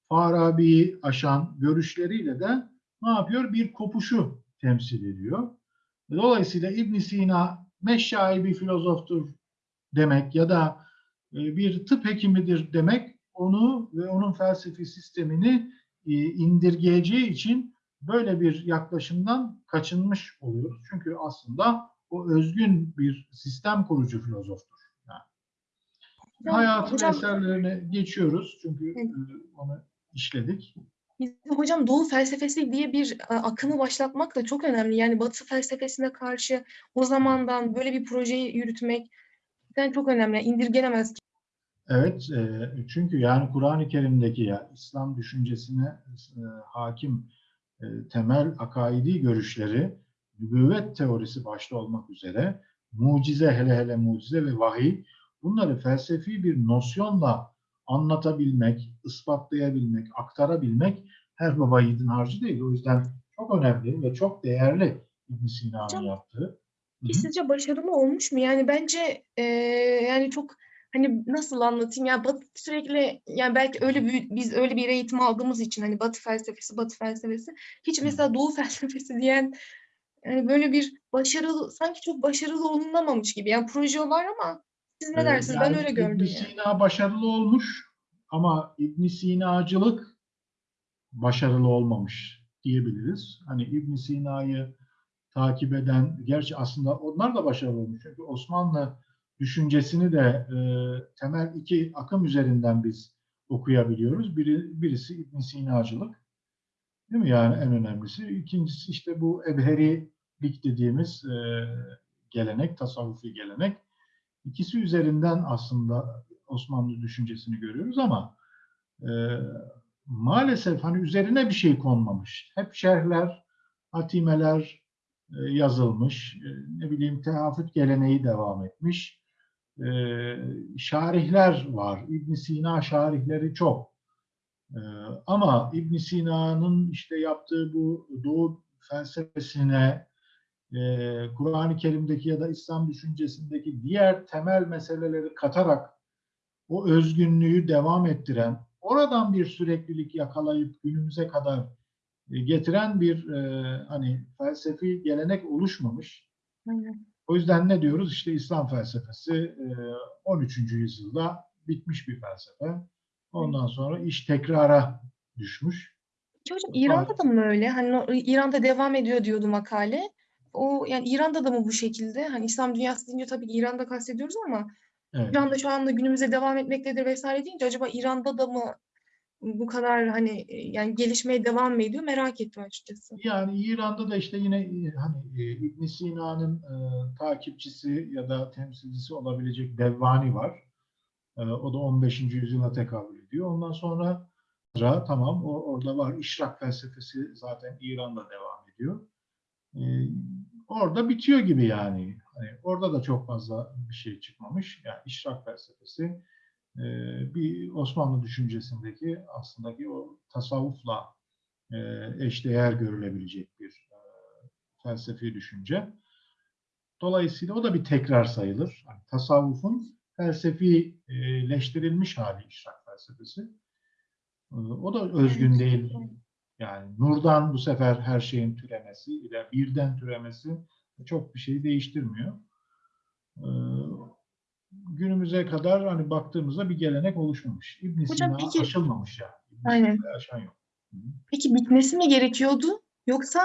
Farabi'yi aşan görüşleriyle de ne yapıyor? Bir kopuşu temsil ediyor. Dolayısıyla İbn Sina meşai bir filozoftur demek ya da e, bir tıp hekimidir demek onu ve onun felsefi sistemini indirgeyeceği için böyle bir yaklaşımdan kaçınmış oluyoruz. Çünkü aslında o özgün bir sistem kurucu filozoftur. Yani Hocam- hayatın hocam- eserlerine geçiyoruz çünkü e, onu işledik. Biz de hocam Doğu felsefesi diye bir e, akımı başlatmak da çok önemli. Yani Batı felsefesine karşı o zamandan böyle bir projeyi yürütmek gerçekten çok önemli. Yani indirgenemez. Evet, e, çünkü yani Kur'an-ı Kerim'deki ya İslam düşüncesine e, hakim e, temel akaidi görüşleri, nübüvvet teorisi başta olmak üzere, mucize hele hele mucize ve vahiy, bunları felsefi bir nosyonla anlatabilmek, ispatlayabilmek, aktarabilmek her baba yiğidin harcı değil. O yüzden çok önemli ve çok değerli İbn Sina'nın yaptığı. Sizce başarılı olmuş mu? Yani bence e, yani çok hani nasıl anlatayım ya Batı sürekli yani belki öyle bir, biz öyle bir eğitim aldığımız için hani Batı felsefesi Batı felsefesi hiç mesela Doğu felsefesi diyen yani böyle bir başarılı sanki çok başarılı olunamamış gibi. Yani proje var ama siz ne Ee, dersiniz? Ben yani öyle İbn gördüm yani. Sina başarılı olmuş ama İbn Sinacılık başarılı olmamış diyebiliriz. Hani İbn Sina'yı takip eden, gerçi aslında onlar da başarılı olmuş. Çünkü Osmanlı düşüncesini de e, temel iki akım üzerinden biz okuyabiliyoruz. Biri, birisi İbn Sinacılık. Değil mi? Yani en önemlisi. İkincisi işte bu Ebherilik dediğimiz e, gelenek, tasavvufi gelenek. İkisi üzerinden aslında Osmanlı düşüncesini görüyoruz ama e, maalesef hani üzerine bir şey konmamış. Hep şerhler, hatimeler e, yazılmış. E, ne bileyim tehafüt geleneği devam etmiş. E, şarihler var. İbn Sina şarihleri çok. E, ama İbn Sina'nın işte yaptığı bu Doğu felsefesine, e, Kur'an-ı Kerim'deki ya da İslam düşüncesindeki diğer temel meseleleri katarak o özgünlüğü devam ettiren, oradan bir süreklilik yakalayıp günümüze kadar e, getiren bir e, hani felsefi gelenek oluşmamış. Aynen. O yüzden ne diyoruz? İşte İslam felsefesi e, 13. yüzyılda bitmiş bir felsefe. Ondan sonra iş tekrara düşmüş. Hocam İran'da da mı öyle? Hani İran'da devam ediyor diyordu makale. O yani İran'da da mı bu şekilde? Hani İslam dünyası deyince tabii ki İran'da kastediyoruz ama Evet. İran'da şu anda günümüze devam etmektedir vesaire deyince acaba İran'da da mı bu kadar hani e, yani gelişmeye devam mı ediyor merak ettim açıkçası. Yani İran'da da işte yine e, hani e, İbn Sina'nın e, takipçisi ya da temsilcisi olabilecek Devvani var. E, o da 15. yüzyıla tekabül ediyor. Ondan sonra Ra, tamam o orada var. İşrak felsefesi zaten İran'da devam ediyor. E, orada bitiyor gibi yani. Hani orada da çok fazla bir şey çıkmamış. Yani işrak felsefesi e, bir Osmanlı düşüncesindeki aslında ki o tasavvufla e, eşdeğer görülebilecek bir e, felsefi düşünce. Dolayısıyla o da bir tekrar sayılır. Yani tasavvufun felsefileştirilmiş hali işrak felsefesi. E, O da özgün değil. Yani nurdan bu sefer her şeyin türemesi ile birden türemesi çok bir şey değiştirmiyor. E, Günümüze kadar hani baktığımızda bir gelenek oluşmamış. İbn Sina peki- aşılmamış yani. İbn Aynen. Aşan yok. Hı. Peki bitmesi mi gerekiyordu yoksa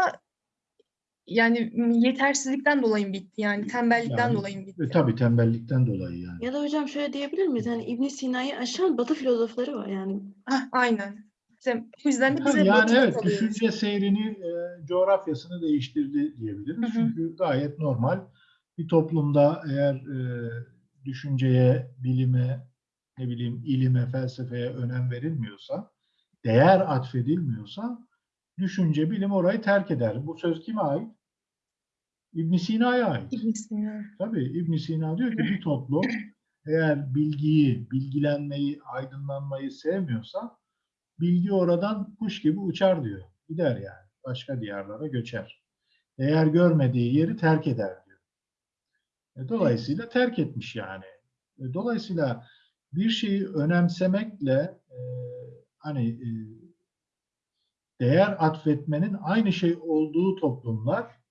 yani yetersizlikten dolayı mı bitti yani tembellikten Yani, dolayı mı bitti? E, tabii tembellikten dolayı yani. Ya da hocam şöyle diyebilir miyiz? Yani İbn Sina'yı aşan Batı filozofları var yani. Hah, aynen. İşte o yüzden de Ha, bize yani batıda evet kalıyoruz. düşünce seyrini, e, coğrafyasını değiştirdi diyebiliriz. Hı hı. Çünkü gayet normal. Bir toplumda eğer e, düşünceye, bilime, ne bileyim ilime, felsefeye önem verilmiyorsa, değer atfedilmiyorsa düşünce, bilim orayı terk eder. Bu söz kime ait? İbn Sina'ya ait. İbn Sina. Tabii İbn Sina diyor ki bir toplum eğer bilgiyi, bilgilenmeyi, aydınlanmayı sevmiyorsa bilgi oradan kuş gibi uçar diyor. Gider yani. Başka diyarlara göçer. Değer görmediği yeri terk eder diyor. E, Dolayısıyla terk etmiş yani. E, Dolayısıyla bir şeyi önemsemekle e, hani e, değer atfetmenin aynı şey olduğu toplumlar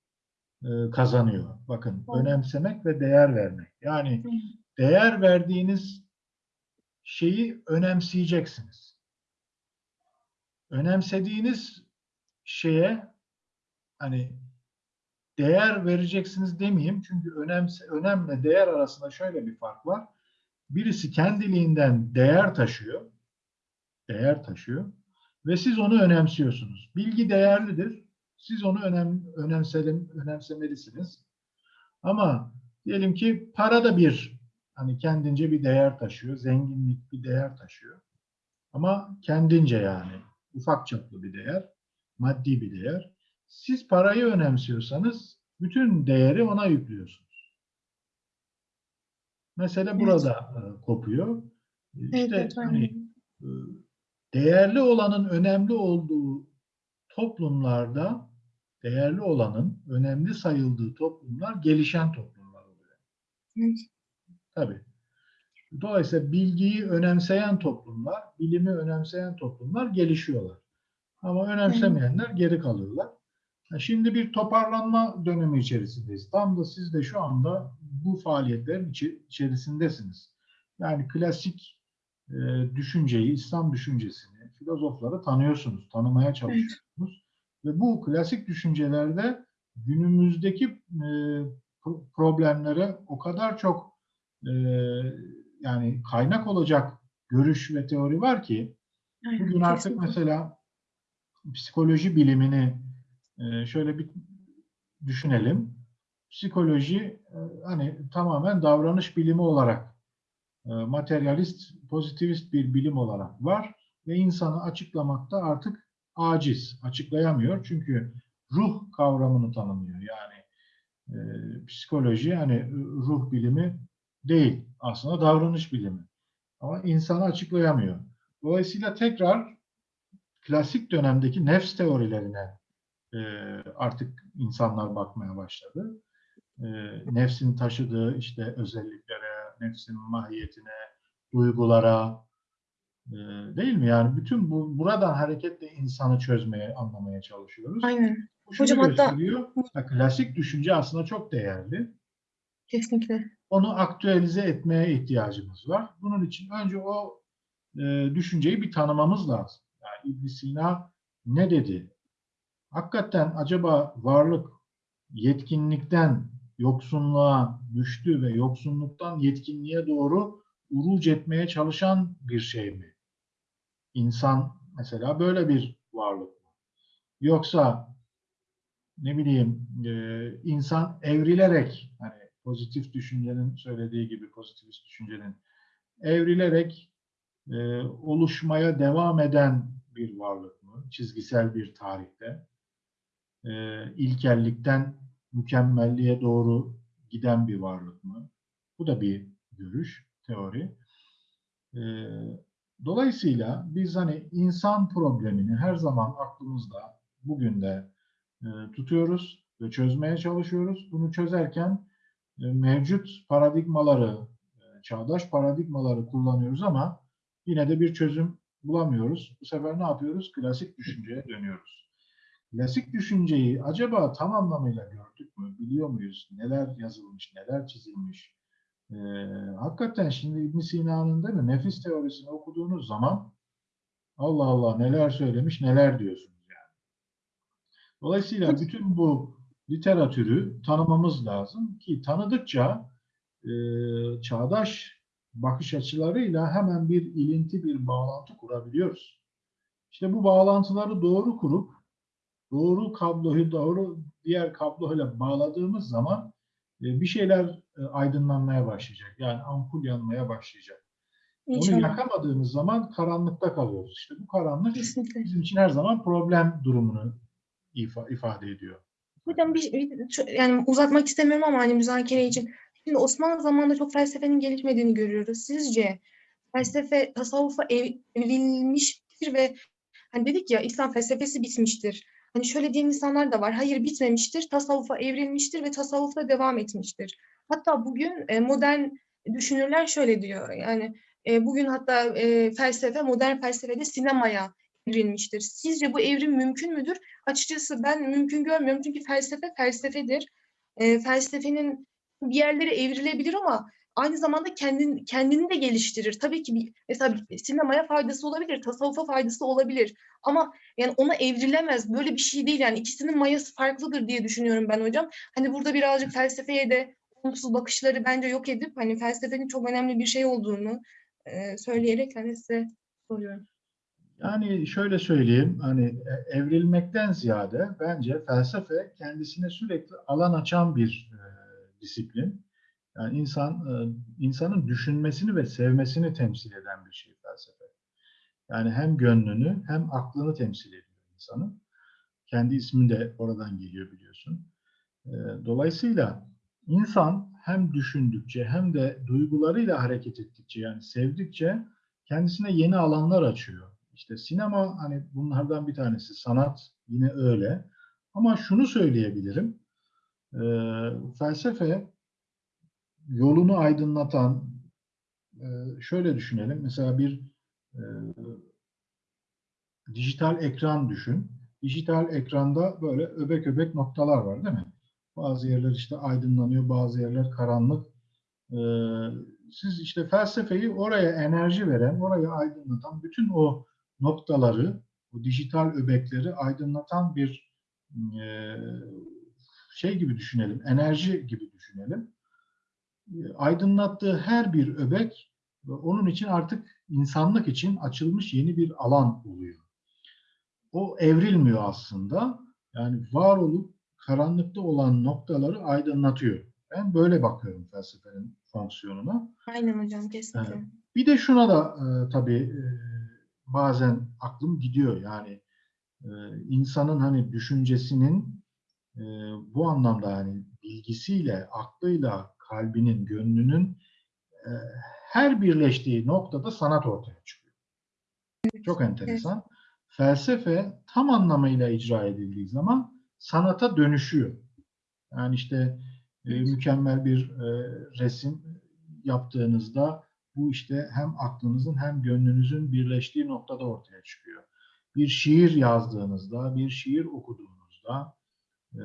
e, kazanıyor. Bakın önemsemek ve değer vermek. Yani değer verdiğiniz şeyi önemseyeceksiniz. Önemsediğiniz şeye hani değer vereceksiniz demeyeyim. Çünkü önemse, önemle değer arasında şöyle bir fark var. Birisi kendiliğinden değer taşıyor. Değer taşıyor. Ve siz onu önemsiyorsunuz. Bilgi değerlidir. Siz onu önem, önemselim, önemsemelisiniz. Ama diyelim ki para da bir hani kendince bir değer taşıyor. Zenginlik bir değer taşıyor. Ama kendince yani ufak çaplı bir değer, maddi bir değer. Siz parayı önemsiyorsanız bütün değeri ona yüklüyorsunuz. Mesele Evet. burada e, kopuyor. Evet, İşte evet, hani e, değerli olanın önemli olduğu toplumlarda değerli olanın önemli sayıldığı toplumlar gelişen toplumlar oluyor. Evet. Tabii. Dolayısıyla bilgiyi önemseyen toplumlar, bilimi önemseyen toplumlar gelişiyorlar. Ama önemsemeyenler geri kalıyorlar. Şimdi bir toparlanma dönemi içerisindeyiz. Tam da siz de şu anda bu faaliyetlerin içi- içerisindesiniz. Yani klasik e, düşünceyi, İslam düşüncesini, filozofları tanıyorsunuz, tanımaya çalışıyorsunuz. Ve bu klasik düşüncelerde günümüzdeki e, pro- problemlere o kadar çok e, yani kaynak olacak görüş ve teori var ki bugün artık mesela psikoloji bilimini e, şöyle bir düşünelim. Psikoloji e, hani tamamen davranış bilimi olarak e, materyalist, pozitivist bir bilim olarak var ve insanı açıklamakta artık aciz, açıklayamıyor. Çünkü ruh kavramını tanımıyor. Yani e, psikoloji hani ruh bilimi değil. Aslında davranış bilimi. Ama insanı açıklayamıyor. Dolayısıyla tekrar klasik dönemdeki nefs teorilerine e, artık insanlar bakmaya başladı. E, nefsin taşıdığı işte özelliklere, nefsin mahiyetine, duygulara e, değil mi? Yani bütün bu buradan hareketle insanı çözmeye, anlamaya çalışıyoruz. Aynen. Bu Hocam hatta- klasik düşünce aslında çok değerli. Kesinlikle. Onu aktüelize etmeye ihtiyacımız var. Bunun için önce o e, düşünceyi bir tanımamız lazım. Yani ibn Sina ne dedi? Hakikaten acaba varlık yetkinlikten yoksunluğa düştü ve yoksunluktan yetkinliğe doğru uruç etmeye çalışan bir şey mi? İnsan mesela böyle bir varlık mı? Yoksa ne bileyim e, insan evrilerek hani pozitif düşüncenin söylediği gibi pozitivist düşüncenin evrilerek e, oluşmaya devam eden bir varlık mı? Çizgisel bir tarihte. E, ilkellikten mükemmelliğe doğru giden bir varlık mı? Bu da bir görüş, teori. E, dolayısıyla biz hani insan problemini her zaman aklımızda bugün de e, tutuyoruz ve çözmeye çalışıyoruz. Bunu çözerken e, mevcut paradigmaları, e, çağdaş paradigmaları kullanıyoruz ama yine de bir çözüm bulamıyoruz. Bu sefer ne yapıyoruz? Klasik düşünceye dönüyoruz. Klasik düşünceyi acaba tam anlamıyla gördük mü? Biliyor muyuz? Neler yazılmış, neler çizilmiş? E, hakikaten şimdi İbn Sina'nın değil mi? Nefis teorisini okuduğunuz zaman Allah Allah neler söylemiş, neler diyorsunuz yani. Dolayısıyla bütün bu literatürü tanımamız lazım ki tanıdıkça e, çağdaş bakış açılarıyla hemen bir ilinti, bir bağlantı kurabiliyoruz. İşte bu bağlantıları doğru kurup doğru kabloyu doğru diğer kabloyla bağladığımız zaman e, bir şeyler e, aydınlanmaya başlayacak. Yani ampul yanmaya başlayacak. Onu İnşallah. yakamadığımız zaman karanlıkta kalıyoruz. İşte bu karanlık Kesinlikle. bizim için her zaman problem durumunu ifa- ifade ediyor. Hocam bir, bir- yani uzatmak istemiyorum ama hani müzakere için. Şimdi Osmanlı zamanında çok felsefenin gelişmediğini görüyoruz. Sizce felsefe tasavvufa ev- evrilmiştir ve hani dedik ya İslam felsefesi bitmiştir. Hani şöyle diyen insanlar da var. Hayır bitmemiştir. Tasavvufa evrilmiştir ve tasavvufta devam etmiştir. Hatta bugün e, modern düşünürler şöyle diyor. Yani e, bugün hatta e, felsefe, modern felsefede sinemaya evrilmiştir. Sizce bu evrim mümkün müdür? Açıkçası ben mümkün görmüyorum çünkü felsefe felsefedir. E, felsefenin bir yerlere evrilebilir ama aynı zamanda kendini, kendini de geliştirir. Tabii ki bir, mesela sinemaya faydası olabilir, tasavvufa faydası olabilir. Ama yani ona evrilemez. Böyle bir şey değil yani ikisinin mayası farklıdır diye düşünüyorum ben hocam. Hani burada birazcık felsefeye de olumsuz bakışları bence yok edip hani felsefenin çok önemli bir şey olduğunu e, söyleyerek hani size soruyorum. Yani şöyle söyleyeyim, hani e, evrilmekten ziyade bence felsefe kendisine sürekli alan açan bir e, disiplin. Yani insan e, insanın düşünmesini ve sevmesini temsil eden bir şey felsefe. Yani hem gönlünü hem aklını temsil ediyor insanın. Kendi ismi de oradan geliyor biliyorsun. E, dolayısıyla insan hem düşündükçe hem de duygularıyla hareket ettikçe yani sevdikçe kendisine yeni alanlar açıyor. İşte sinema hani bunlardan bir tanesi, sanat yine öyle. Ama şunu söyleyebilirim, e, felsefe yolunu aydınlatan, e, şöyle düşünelim, mesela bir e, dijital ekran düşün. Dijital ekranda böyle öbek öbek noktalar var değil mi? Bazı yerler işte aydınlanıyor, bazı yerler karanlık. E, siz işte felsefeyi oraya enerji veren, orayı aydınlatan bütün o noktaları, bu dijital öbekleri aydınlatan bir şey gibi düşünelim, enerji gibi düşünelim. E, aydınlattığı her bir öbek onun için artık insanlık için açılmış yeni bir alan oluyor. O evrilmiyor aslında. Yani var olup karanlıkta olan noktaları aydınlatıyor. Ben böyle bakıyorum felsefenin fonksiyonuna. Aynen hocam kesinlikle. Evet. Bir de şuna da e, tabii e, bazen aklım gidiyor. Yani e, insanın hani düşüncesinin e, bu anlamda hani bilgisiyle, aklıyla, kalbinin, gönlünün e, her birleştiği noktada sanat ortaya çıkıyor. Çok enteresan. Felsefe tam anlamıyla icra edildiği zaman sanata dönüşüyor. Yani işte e, mükemmel bir e, resim yaptığınızda bu işte hem aklınızın hem gönlünüzün birleştiği noktada ortaya çıkıyor. Bir şiir yazdığınızda, bir şiir okuduğunuzda e,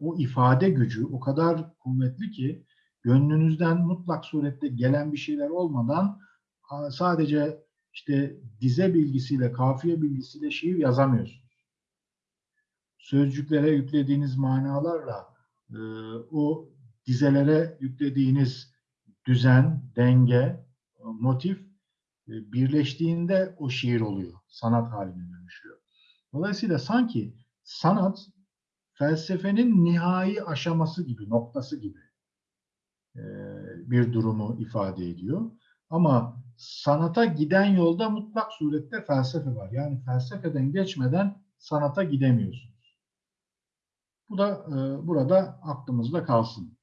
o ifade gücü o kadar kuvvetli ki gönlünüzden mutlak surette gelen bir şeyler olmadan sadece işte dize bilgisiyle, kafiye bilgisiyle şiir yazamıyorsunuz. Sözcüklere yüklediğiniz manalarla e, o dizelere yüklediğiniz düzen, denge, motif e, birleştiğinde o şiir oluyor. Sanat haline dönüşüyor. Dolayısıyla sanki sanat felsefenin nihai aşaması gibi, noktası gibi e, bir durumu ifade ediyor. Ama sanata giden yolda mutlak surette felsefe var. Yani felsefeden geçmeden sanata gidemiyorsunuz. Bu da e, burada aklımızda kalsın.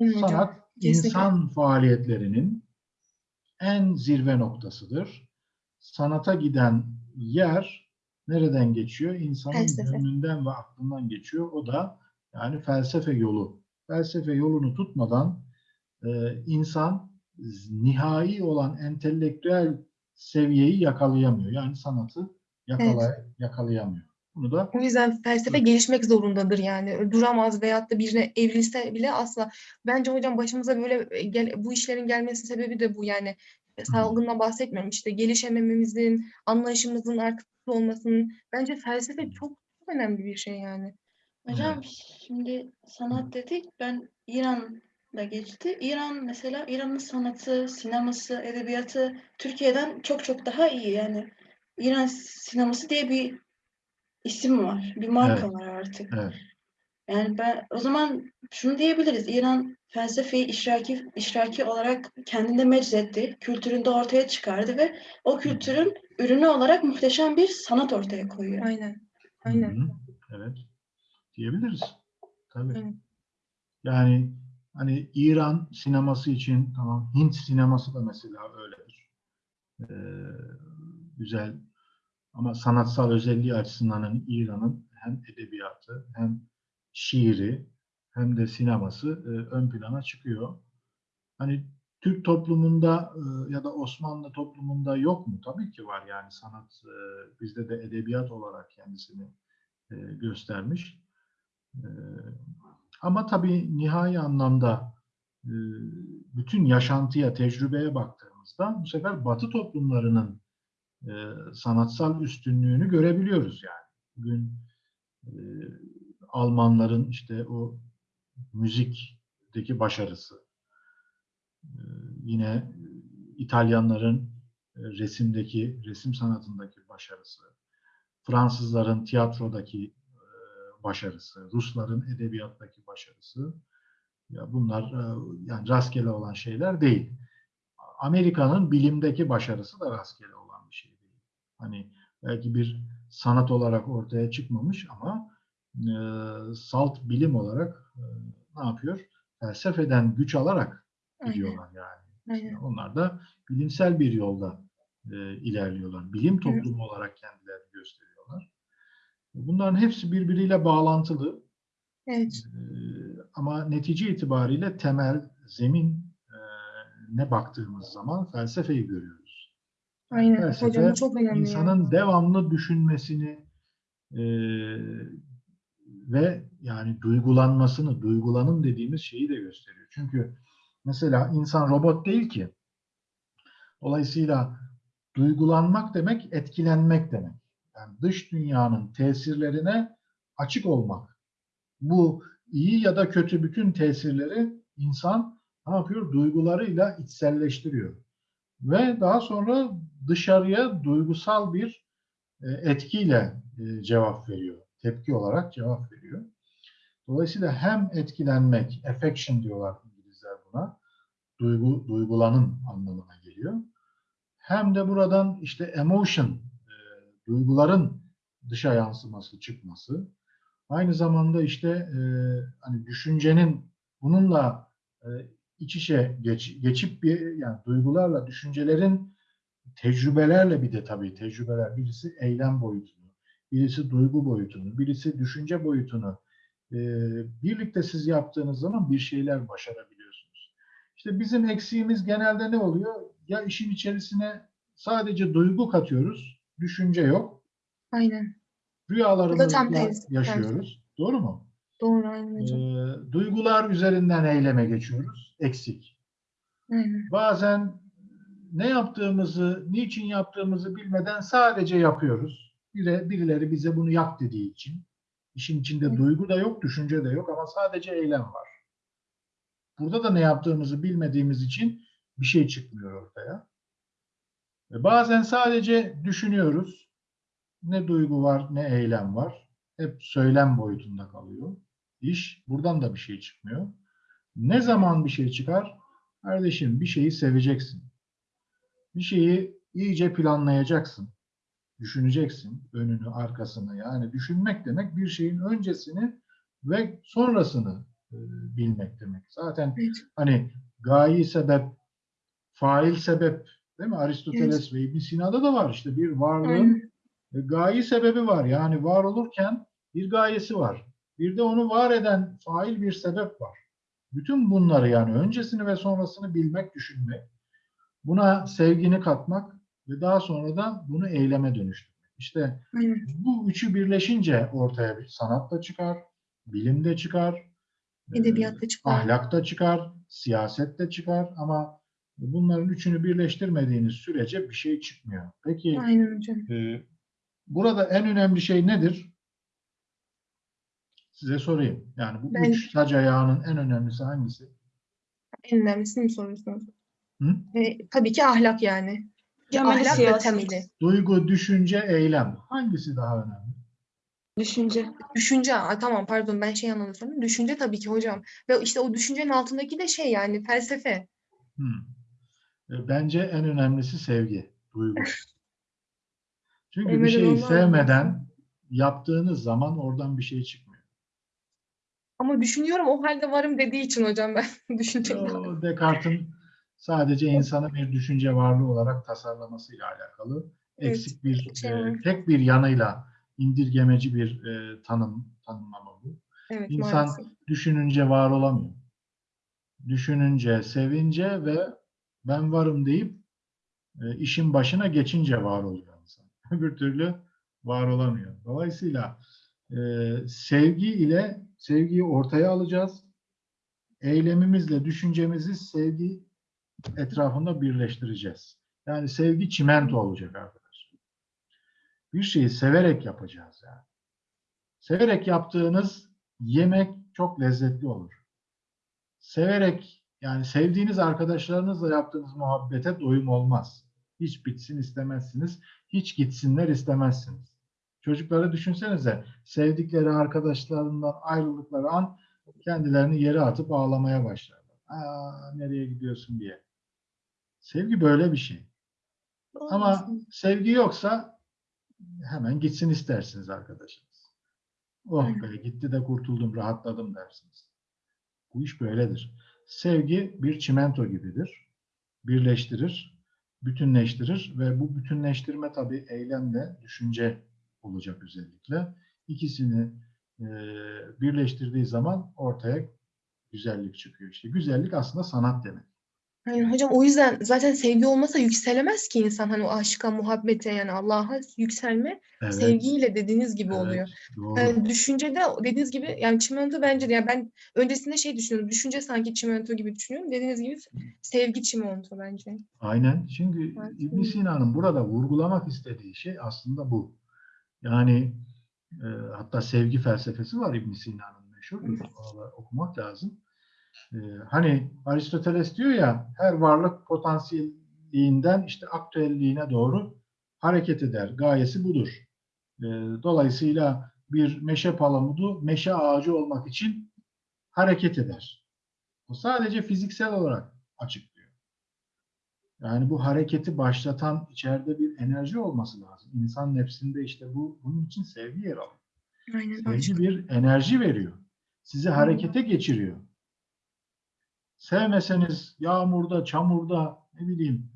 Yani sanat insan faaliyetlerinin en zirve noktasıdır. Sanata giden yer nereden geçiyor? İnsanın Felsefe. gönlünden ve aklından geçiyor. O da yani felsefe yolu. Felsefe yolunu tutmadan e, insan nihai olan entelektüel seviyeyi yakalayamıyor. Yani sanatı yakala, yakalayamıyor. Bunu da O yüzden felsefe gelişmek zorundadır yani. Duramaz veyahut da birine evrilse bile asla. Bence hocam başımıza böyle e, gel, bu işlerin gelmesinin sebebi de bu yani. Salgından bahsetmiyorum işte gelişemememizin, anlayışımızın artık olmasının. Bence felsefe çok, önemli bir şey yani. Hocam şimdi sanat dedik. Ben İran'da geçti. İran mesela İran'ın sanatı, sineması, edebiyatı Türkiye'den çok çok daha iyi. Yani İran sineması diye bir isim var. Bir marka Evet. var artık. Evet. Yani ben o zaman şunu diyebiliriz. İran felsefeyi işraki işraki olarak kendinde meczetti. Kültüründe ortaya çıkardı ve o kültürün ürünü olarak muhteşem bir sanat ortaya koyuyor. Aynen. Aynen. Hı hı. Evet. Diyebiliriz. Tabii. Evet. Yani hani İran sineması için tamam Hint sineması da mesela öyledir. Ee, güzel ama sanatsal özelliği açısından hani İran'ın hem edebiyatı hem şiiri hem de sineması e, ön plana çıkıyor. Hani Türk toplumunda e, ya da Osmanlı toplumunda yok mu? Tabii ki var yani sanat e, bizde de edebiyat olarak kendisini e, göstermiş. E, ama tabii nihai anlamda e, bütün yaşantıya, tecrübeye baktığımızda bu sefer Batı toplumlarının e, sanatsal üstünlüğünü görebiliyoruz yani. Bugün e, Almanların işte o müzikteki başarısı, yine İtalyanların resimdeki, resim sanatındaki başarısı, Fransızların tiyatrodaki başarısı, Rusların edebiyattaki başarısı, ya bunlar e, yani rastgele olan şeyler değil. Amerika'nın bilimdeki başarısı da rastgele olan bir şey değil. Hani belki bir sanat olarak ortaya çıkmamış ama e, salt bilim olarak e, ne yapıyor? Felsefeden güç alarak gidiyorlar yani. Aynen. Onlar da bilimsel bir yolda e, ilerliyorlar. Bilim toplumu olarak gösteriyorlar. Bunların hepsi birbiriyle bağlantılı. Evet. E, ama netice itibariyle temel, zemin e, ne baktığımız zaman felsefeyi görüyoruz. Aynen. Felsefe, Hocam çok önemli insanın devamlı düşünmesini e, ve yani duygulanmasını, duygulanım dediğimiz şeyi de gösteriyor. Çünkü mesela insan robot değil ki. Dolayısıyla duygulanmak demek etkilenmek demek. Yani dış dünyanın tesirlerine açık olmak. Bu iyi ya da kötü bütün tesirleri insan ne yapıyor? Duygularıyla içselleştiriyor. Ve daha sonra dışarıya duygusal bir e, etkiyle e, cevap veriyor. Tepki olarak cevap veriyor. Dolayısıyla hem etkilenmek, affection diyorlar İngilizler buna, duygu, duygulanım anlamına geliyor. Hem de buradan işte emotion, duyguların dışa yansıması, çıkması. Aynı zamanda işte e, hani düşüncenin bununla e, iç içe geç, geçip bir yani duygularla düşüncelerin tecrübelerle bir de tabii tecrübeler birisi eylem boyutunu, birisi duygu boyutunu, birisi düşünce boyutunu e, birlikte siz yaptığınız zaman bir şeyler başarabiliyorsunuz. İşte bizim eksiğimiz genelde ne oluyor? Ya işin içerisine sadece duygu katıyoruz, düşünce yok. Aynen. Bu da Rüyalarımızla tam tersi. yaşıyoruz. Doğru mu? Doğru aynen Ee, hocam. duygular üzerinden eyleme geçiyoruz. Eksik. Aynen. Bazen ne yaptığımızı, niçin yaptığımızı bilmeden sadece yapıyoruz. Biri, birileri bize bunu yap dediği için. İşin içinde Hı. duygu da yok, düşünce de yok ama sadece eylem var. Burada da ne yaptığımızı bilmediğimiz için bir şey çıkmıyor ortaya. Ve bazen sadece düşünüyoruz. Ne duygu var, ne eylem var. Hep söylem boyutunda kalıyor. İş, buradan da bir şey çıkmıyor. Ne zaman bir şey çıkar? Kardeşim bir şeyi seveceksin. Bir şeyi iyice planlayacaksın. Düşüneceksin önünü, arkasını. Yani düşünmek demek bir şeyin öncesini ve sonrasını e, bilmek demek. Zaten Evet. hani gayi sebep, fail sebep değil mi? Aristoteles ve İbn Sina'da da var işte bir varlığın Aynen. e, gayi sebebi var. Yani var olurken bir gayesi var. Bir de onu var eden fail bir sebep var. Bütün bunları yani öncesini ve sonrasını bilmek, düşünmek, buna sevgini katmak ve daha sonra da bunu eyleme dönüştürmek. İşte Aynen. bu üçü birleşince ortaya bir sanat da çıkar, bilim de çıkar, e, Edebiyatta çıkar. ahlak da çıkar, siyaset de çıkar ama bunların üçünü birleştirmediğiniz sürece bir şey çıkmıyor. Peki Aynen hocam. ee, burada en önemli şey nedir? Size sorayım. Yani bu Ben- üç sac ayağının en önemlisi hangisi? En önemlisini mi soruyorsunuz? Hı? E, tabii ki ahlak yani. Temeli ahlak ve siyaset. temeli. Duygu, düşünce, eylem. Hangisi daha önemli? Düşünce. Düşünce, Aa, tamam pardon ben şey anladım. Düşünce tabii ki hocam. Ve işte o düşüncenin altındaki de şey yani felsefe. Hı. E, Bence en önemlisi sevgi, duygu. Çünkü bir Sevmeden şeyi sevmeden yaptığınız zaman oradan bir şey çıkmıyor. Ama düşünüyorum o halde varım dediği için hocam ben düşünce. O Descartes'in sadece insanı bir düşünce varlığı olarak tasarlamasıyla alakalı Evet, eksik bir şey e, tek bir yanıyla indirgemeci bir e, tanım tanımlama bu. Evet İnsan maalesef. düşününce var olamıyor. Düşününce, sevince ve ben varım deyip e, işin başına geçince var oluyor insan. Öbür türlü var olamıyor. Dolayısıyla e, sevgi ile sevgiyi ortaya alacağız. Eylemimizle düşüncemizi sevgi etrafında birleştireceğiz. Yani sevgi çimento olacak arkadaşlar. Bir şeyi severek yapacağız yani. Severek yaptığınız yemek çok lezzetli olur. Severek yani sevdiğiniz arkadaşlarınızla yaptığınız muhabbete doyum olmaz. Hiç bitsin istemezsiniz. Hiç gitsinler istemezsiniz. Çocukları düşünsenize sevdikleri arkadaşlarından ayrıldıkları an kendilerini yere atıp ağlamaya başlarlar. Aa, nereye gidiyorsun diye. Sevgi böyle bir şey. Ama sevgi yoksa hemen gitsin istersiniz arkadaşınız. Oh be gitti de kurtuldum, rahatladım dersiniz. Bu iş böyledir. Sevgi bir çimento gibidir. Birleştirir, bütünleştirir ve bu bütünleştirme tabii eylemle düşünce olacak özellikle. İkisini e, birleştirdiği zaman ortaya güzellik çıkıyor. İşte güzellik aslında sanat demek. Yani hocam o yüzden zaten sevgi olmasa yükselemez ki insan hani o aşka, muhabbete yani Allah'a yükselme Evet, sevgiyle dediğiniz gibi evet, oluyor. doğru. Yani düşüncede dediğiniz gibi yani çimento bence de yani ben öncesinde şey düşünüyordum. Düşünce sanki çimento gibi düşünüyorum. Dediğiniz gibi sevgi çimento bence. Aynen. Çünkü Evet. İbn Sina'nın burada vurgulamak istediği şey aslında bu. Yani e, hatta sevgi felsefesi var İbn Sina'nın. Onu da okumak lazım. E, hani Aristoteles diyor ya her varlık potansiyelliğinden işte aktüelliğine doğru hareket eder. Gayesi budur. E, dolayısıyla bir meşe palamudu meşe ağacı olmak için hareket eder. O sadece fiziksel olarak açıklıyor. Yani bu hareketi başlatan içeride bir enerji olması lazım. İnsan nefsinde işte bu bunun için sevgi yer alıyor. Aynen Sevgi bir enerji veriyor. Sizi harekete geçiriyor. Sevmeseniz yağmurda, çamurda ne bileyim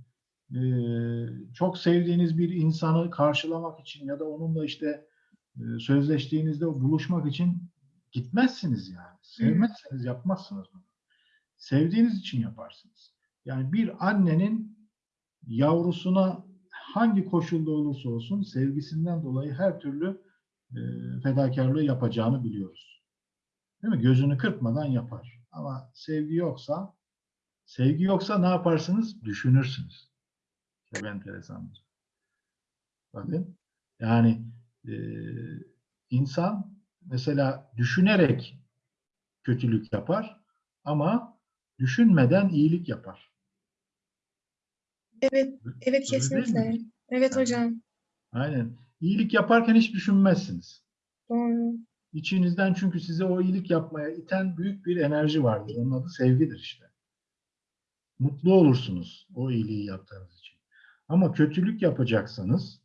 eee, çok sevdiğiniz bir insanı karşılamak için ya da onunla işte eee, sözleştiğinizde buluşmak için gitmezsiniz yani. Sevmezseniz yapmazsınız bunu. Sevdiğiniz için yaparsınız. Yani bir annenin yavrusuna hangi koşulda olursa olsun sevgisinden dolayı her türlü e, fedakarlığı yapacağını biliyoruz. Değil mi? Gözünü kırpmadan yapar. Ama sevgi yoksa sevgi yoksa ne yaparsınız? Düşünürsünüz. Çok enteresandır. Bakın. Yani e, insan mesela düşünerek kötülük yapar ama düşünmeden iyilik yapar. Evet, evet kesinlikle. Evet hocam. Aynen. İyilik yaparken hiç düşünmezsiniz. Doğru. İçinizden çünkü size o iyilik yapmaya iten büyük bir enerji vardır. Onun adı sevgidir işte. Mutlu olursunuz o iyiliği yaptığınız için. Ama kötülük yapacaksanız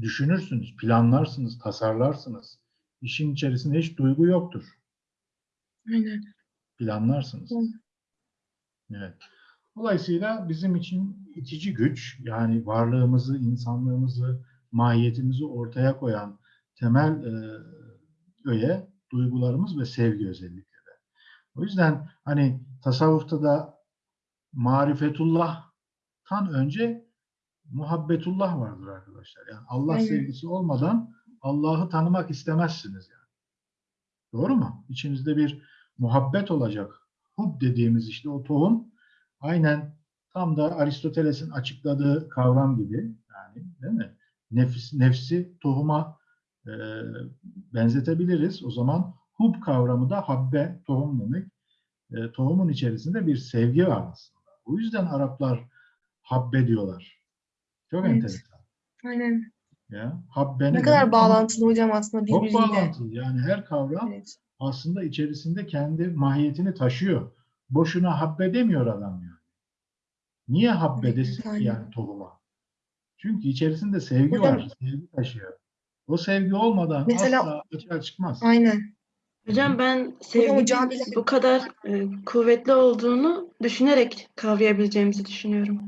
düşünürsünüz, planlarsınız, tasarlarsınız. İşin içerisinde hiç duygu yoktur. Aynen. planlarsınız. Hı. Evet. Dolayısıyla bizim için itici güç, yani varlığımızı, insanlığımızı, mahiyetimizi ortaya koyan temel e, öğe duygularımız ve sevgi özellikle de. O yüzden hani tasavvufta da marifetullah'tan önce muhabbetullah vardır arkadaşlar. Yani Allah Aynen. sevgisi olmadan Allah'ı tanımak istemezsiniz yani. Doğru mu? İçinizde bir muhabbet olacak. Hub dediğimiz işte o tohum aynen tam da Aristoteles'in açıkladığı kavram gibi yani değil mi? Nefis, nefsi tohuma e, benzetebiliriz. O zaman hub kavramı da habbe, tohum demek. E, tohumun içerisinde bir sevgi var aslında. O yüzden Araplar habbe diyorlar. Çok Evet. enteresan. Aynen. Ya, habbe Ne kadar demek? bağlantılı hocam aslında Çok birbiriyle. bağlantılı. Yani her kavram Evet. aslında içerisinde kendi mahiyetini taşıyor. Boşuna habbe demiyor adam yani. Niye habbe Evet, desin yani tohuma? Çünkü içerisinde sevgi Hocam- var, sevgi taşıyor. O sevgi olmadan Mesela- asla açığa çıkmaz. Aynen. Hocam ben sevginin bu kadar e, kuvvetli olduğunu düşünerek kavrayabileceğimizi düşünüyorum.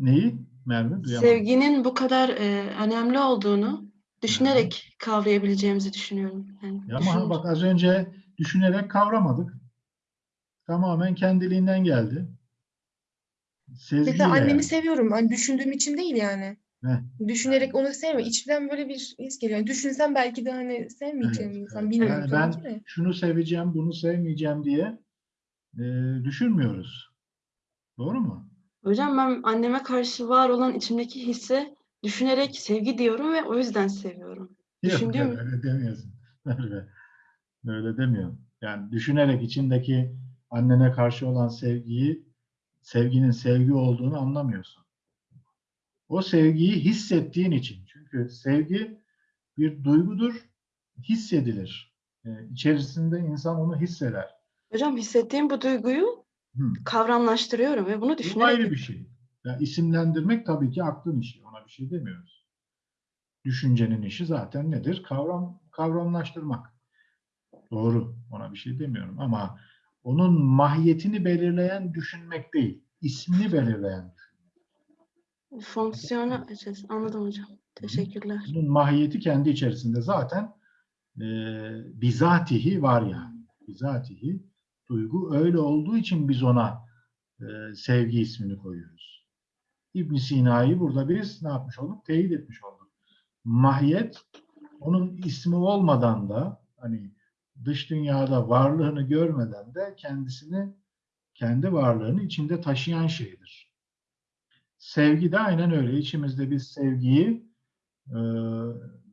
Neyi? Merve duyamadım. Sevginin bu kadar e, önemli olduğunu düşünerek kavrayabileceğimizi düşünüyorum. Yani Ya ama bak az önce düşünerek kavramadık. Tamamen kendiliğinden geldi. Sezgiyle. Mesela annemi yani. seviyorum. Hani düşündüğüm için değil yani. Heh. Düşünerek onu sevmiyorum. İçimden böyle bir his geliyor. Yani düşünsem belki de hani sevmeyeceğim Evet, insan. evet. Bilmiyorum Yani ben de. şunu seveceğim, bunu sevmeyeceğim diye e, düşünmüyoruz. Doğru mu? Hocam ben anneme karşı var olan içimdeki hisse düşünerek sevgi diyorum ve o yüzden seviyorum. Yok, Düşündüğüm- yok, öyle demiyorsun. Öyle, öyle demiyorum. Yani düşünerek içindeki annene karşı olan sevgiyi, sevginin sevgi olduğunu anlamıyorsun. O sevgiyi hissettiğin için. Çünkü sevgi bir duygudur, hissedilir. E, içerisinde insan onu hisseder. Hocam hissettiğim bu duyguyu Hı. kavramlaştırıyorum ve bunu Bu düşünerek ayrı bir şey. Yani isimlendirmek tabii ki aklın işi. Ona bir şey demiyoruz. Düşüncenin işi zaten nedir? Kavram kavramlaştırmak. Doğru. Ona bir şey demiyorum ama onun mahiyetini belirleyen düşünmek değil. ismini belirleyen. Fonksiyonu açacağız. Anladım hocam. Teşekkürler. Bunun mahiyeti kendi içerisinde zaten e, bizatihi var yani. Bizatihi duygu öyle olduğu için biz ona e, sevgi ismini koyuyoruz. İbn Sina'yı burada biz ne yapmış olduk? Teyit etmiş olduk. Mahiyet onun ismi olmadan da hani dış dünyada varlığını görmeden de kendisini kendi varlığını içinde taşıyan şeydir. Sevgi de aynen öyle. İçimizde biz sevgiyi e,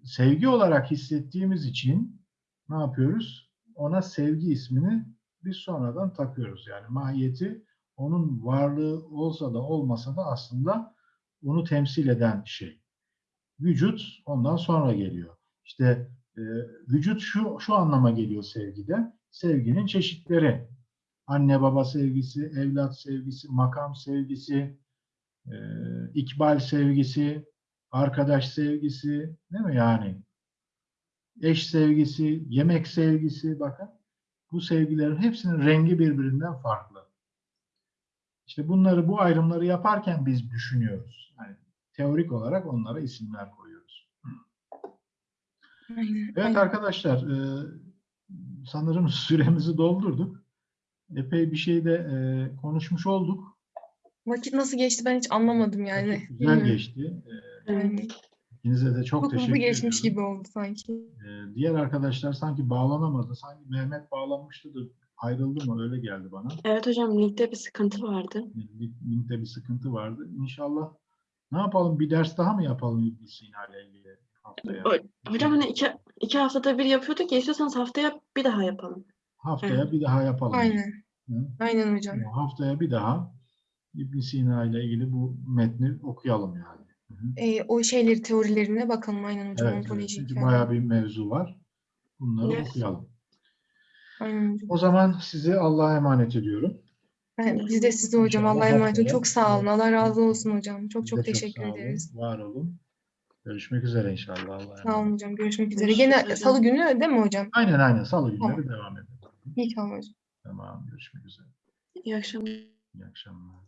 sevgi olarak hissettiğimiz için ne yapıyoruz? Ona sevgi ismini biz sonradan takıyoruz. Yani mahiyeti onun varlığı olsa da olmasa da aslında onu temsil eden şey. Vücut ondan sonra geliyor. İşte e, vücut şu, şu anlama geliyor sevgide. Sevginin çeşitleri. Anne baba sevgisi, evlat sevgisi, makam sevgisi, e, ikbal sevgisi, arkadaş sevgisi, değil mi yani? Eş sevgisi, yemek sevgisi, bakın. Bu sevgilerin hepsinin rengi birbirinden farklı. İşte bunları, bu ayrımları yaparken biz düşünüyoruz. Yani teorik olarak onlara isimler koyuyoruz. Aynen. Evet aynen. arkadaşlar, e, sanırım süremizi doldurduk. Epey bir şey de e, konuşmuş olduk. Vakit nasıl geçti ben hiç anlamadım yani. Vakit güzel geçti. E, Yani İkinize de çok, çok teşekkür geçmiş ediyorum. gibi oldu sanki. Ee, diğer arkadaşlar sanki bağlanamadı. Sanki Mehmet bağlanmıştı da ayrıldı mı? Öyle geldi bana. Evet hocam linkte bir sıkıntı vardı. Link- Linkte bir sıkıntı vardı. İnşallah ne yapalım? Bir ders daha mı yapalım İbn Sina ile ilgili haftaya? O- Hocam hani iki, iki haftada bir yapıyorduk ya istiyorsanız haftaya bir daha yapalım. Haftaya bir daha yapalım. Aynen. Hı? Aynen hocam. Haftaya bir daha İbn Sina ile ilgili bu metni okuyalım yani. Hı hı. Ee, o şeyleri teorilerine bakalım aynen hocam. Evet, evet. Çünkü yani. bayağı bir mevzu var. Bunları Evet. okuyalım. Aynen. O zaman sizi Allah'a emanet ediyorum. Ben, biz de size hocam Allah'a emanet olun. Çok sağ olun. Allah razı olsun hocam. Çok çok teşekkür olun, ederiz. Var olun. Görüşmek üzere inşallah. Allah'a Sağ olun hocam. Görüşmek üzere. Gene salı günü değil mi hocam? Aynen aynen. Salı günleri Tamam. devam edelim. İyi tamam hocam. Tamam. Görüşmek üzere. İyi akşamlar. İyi akşamlar.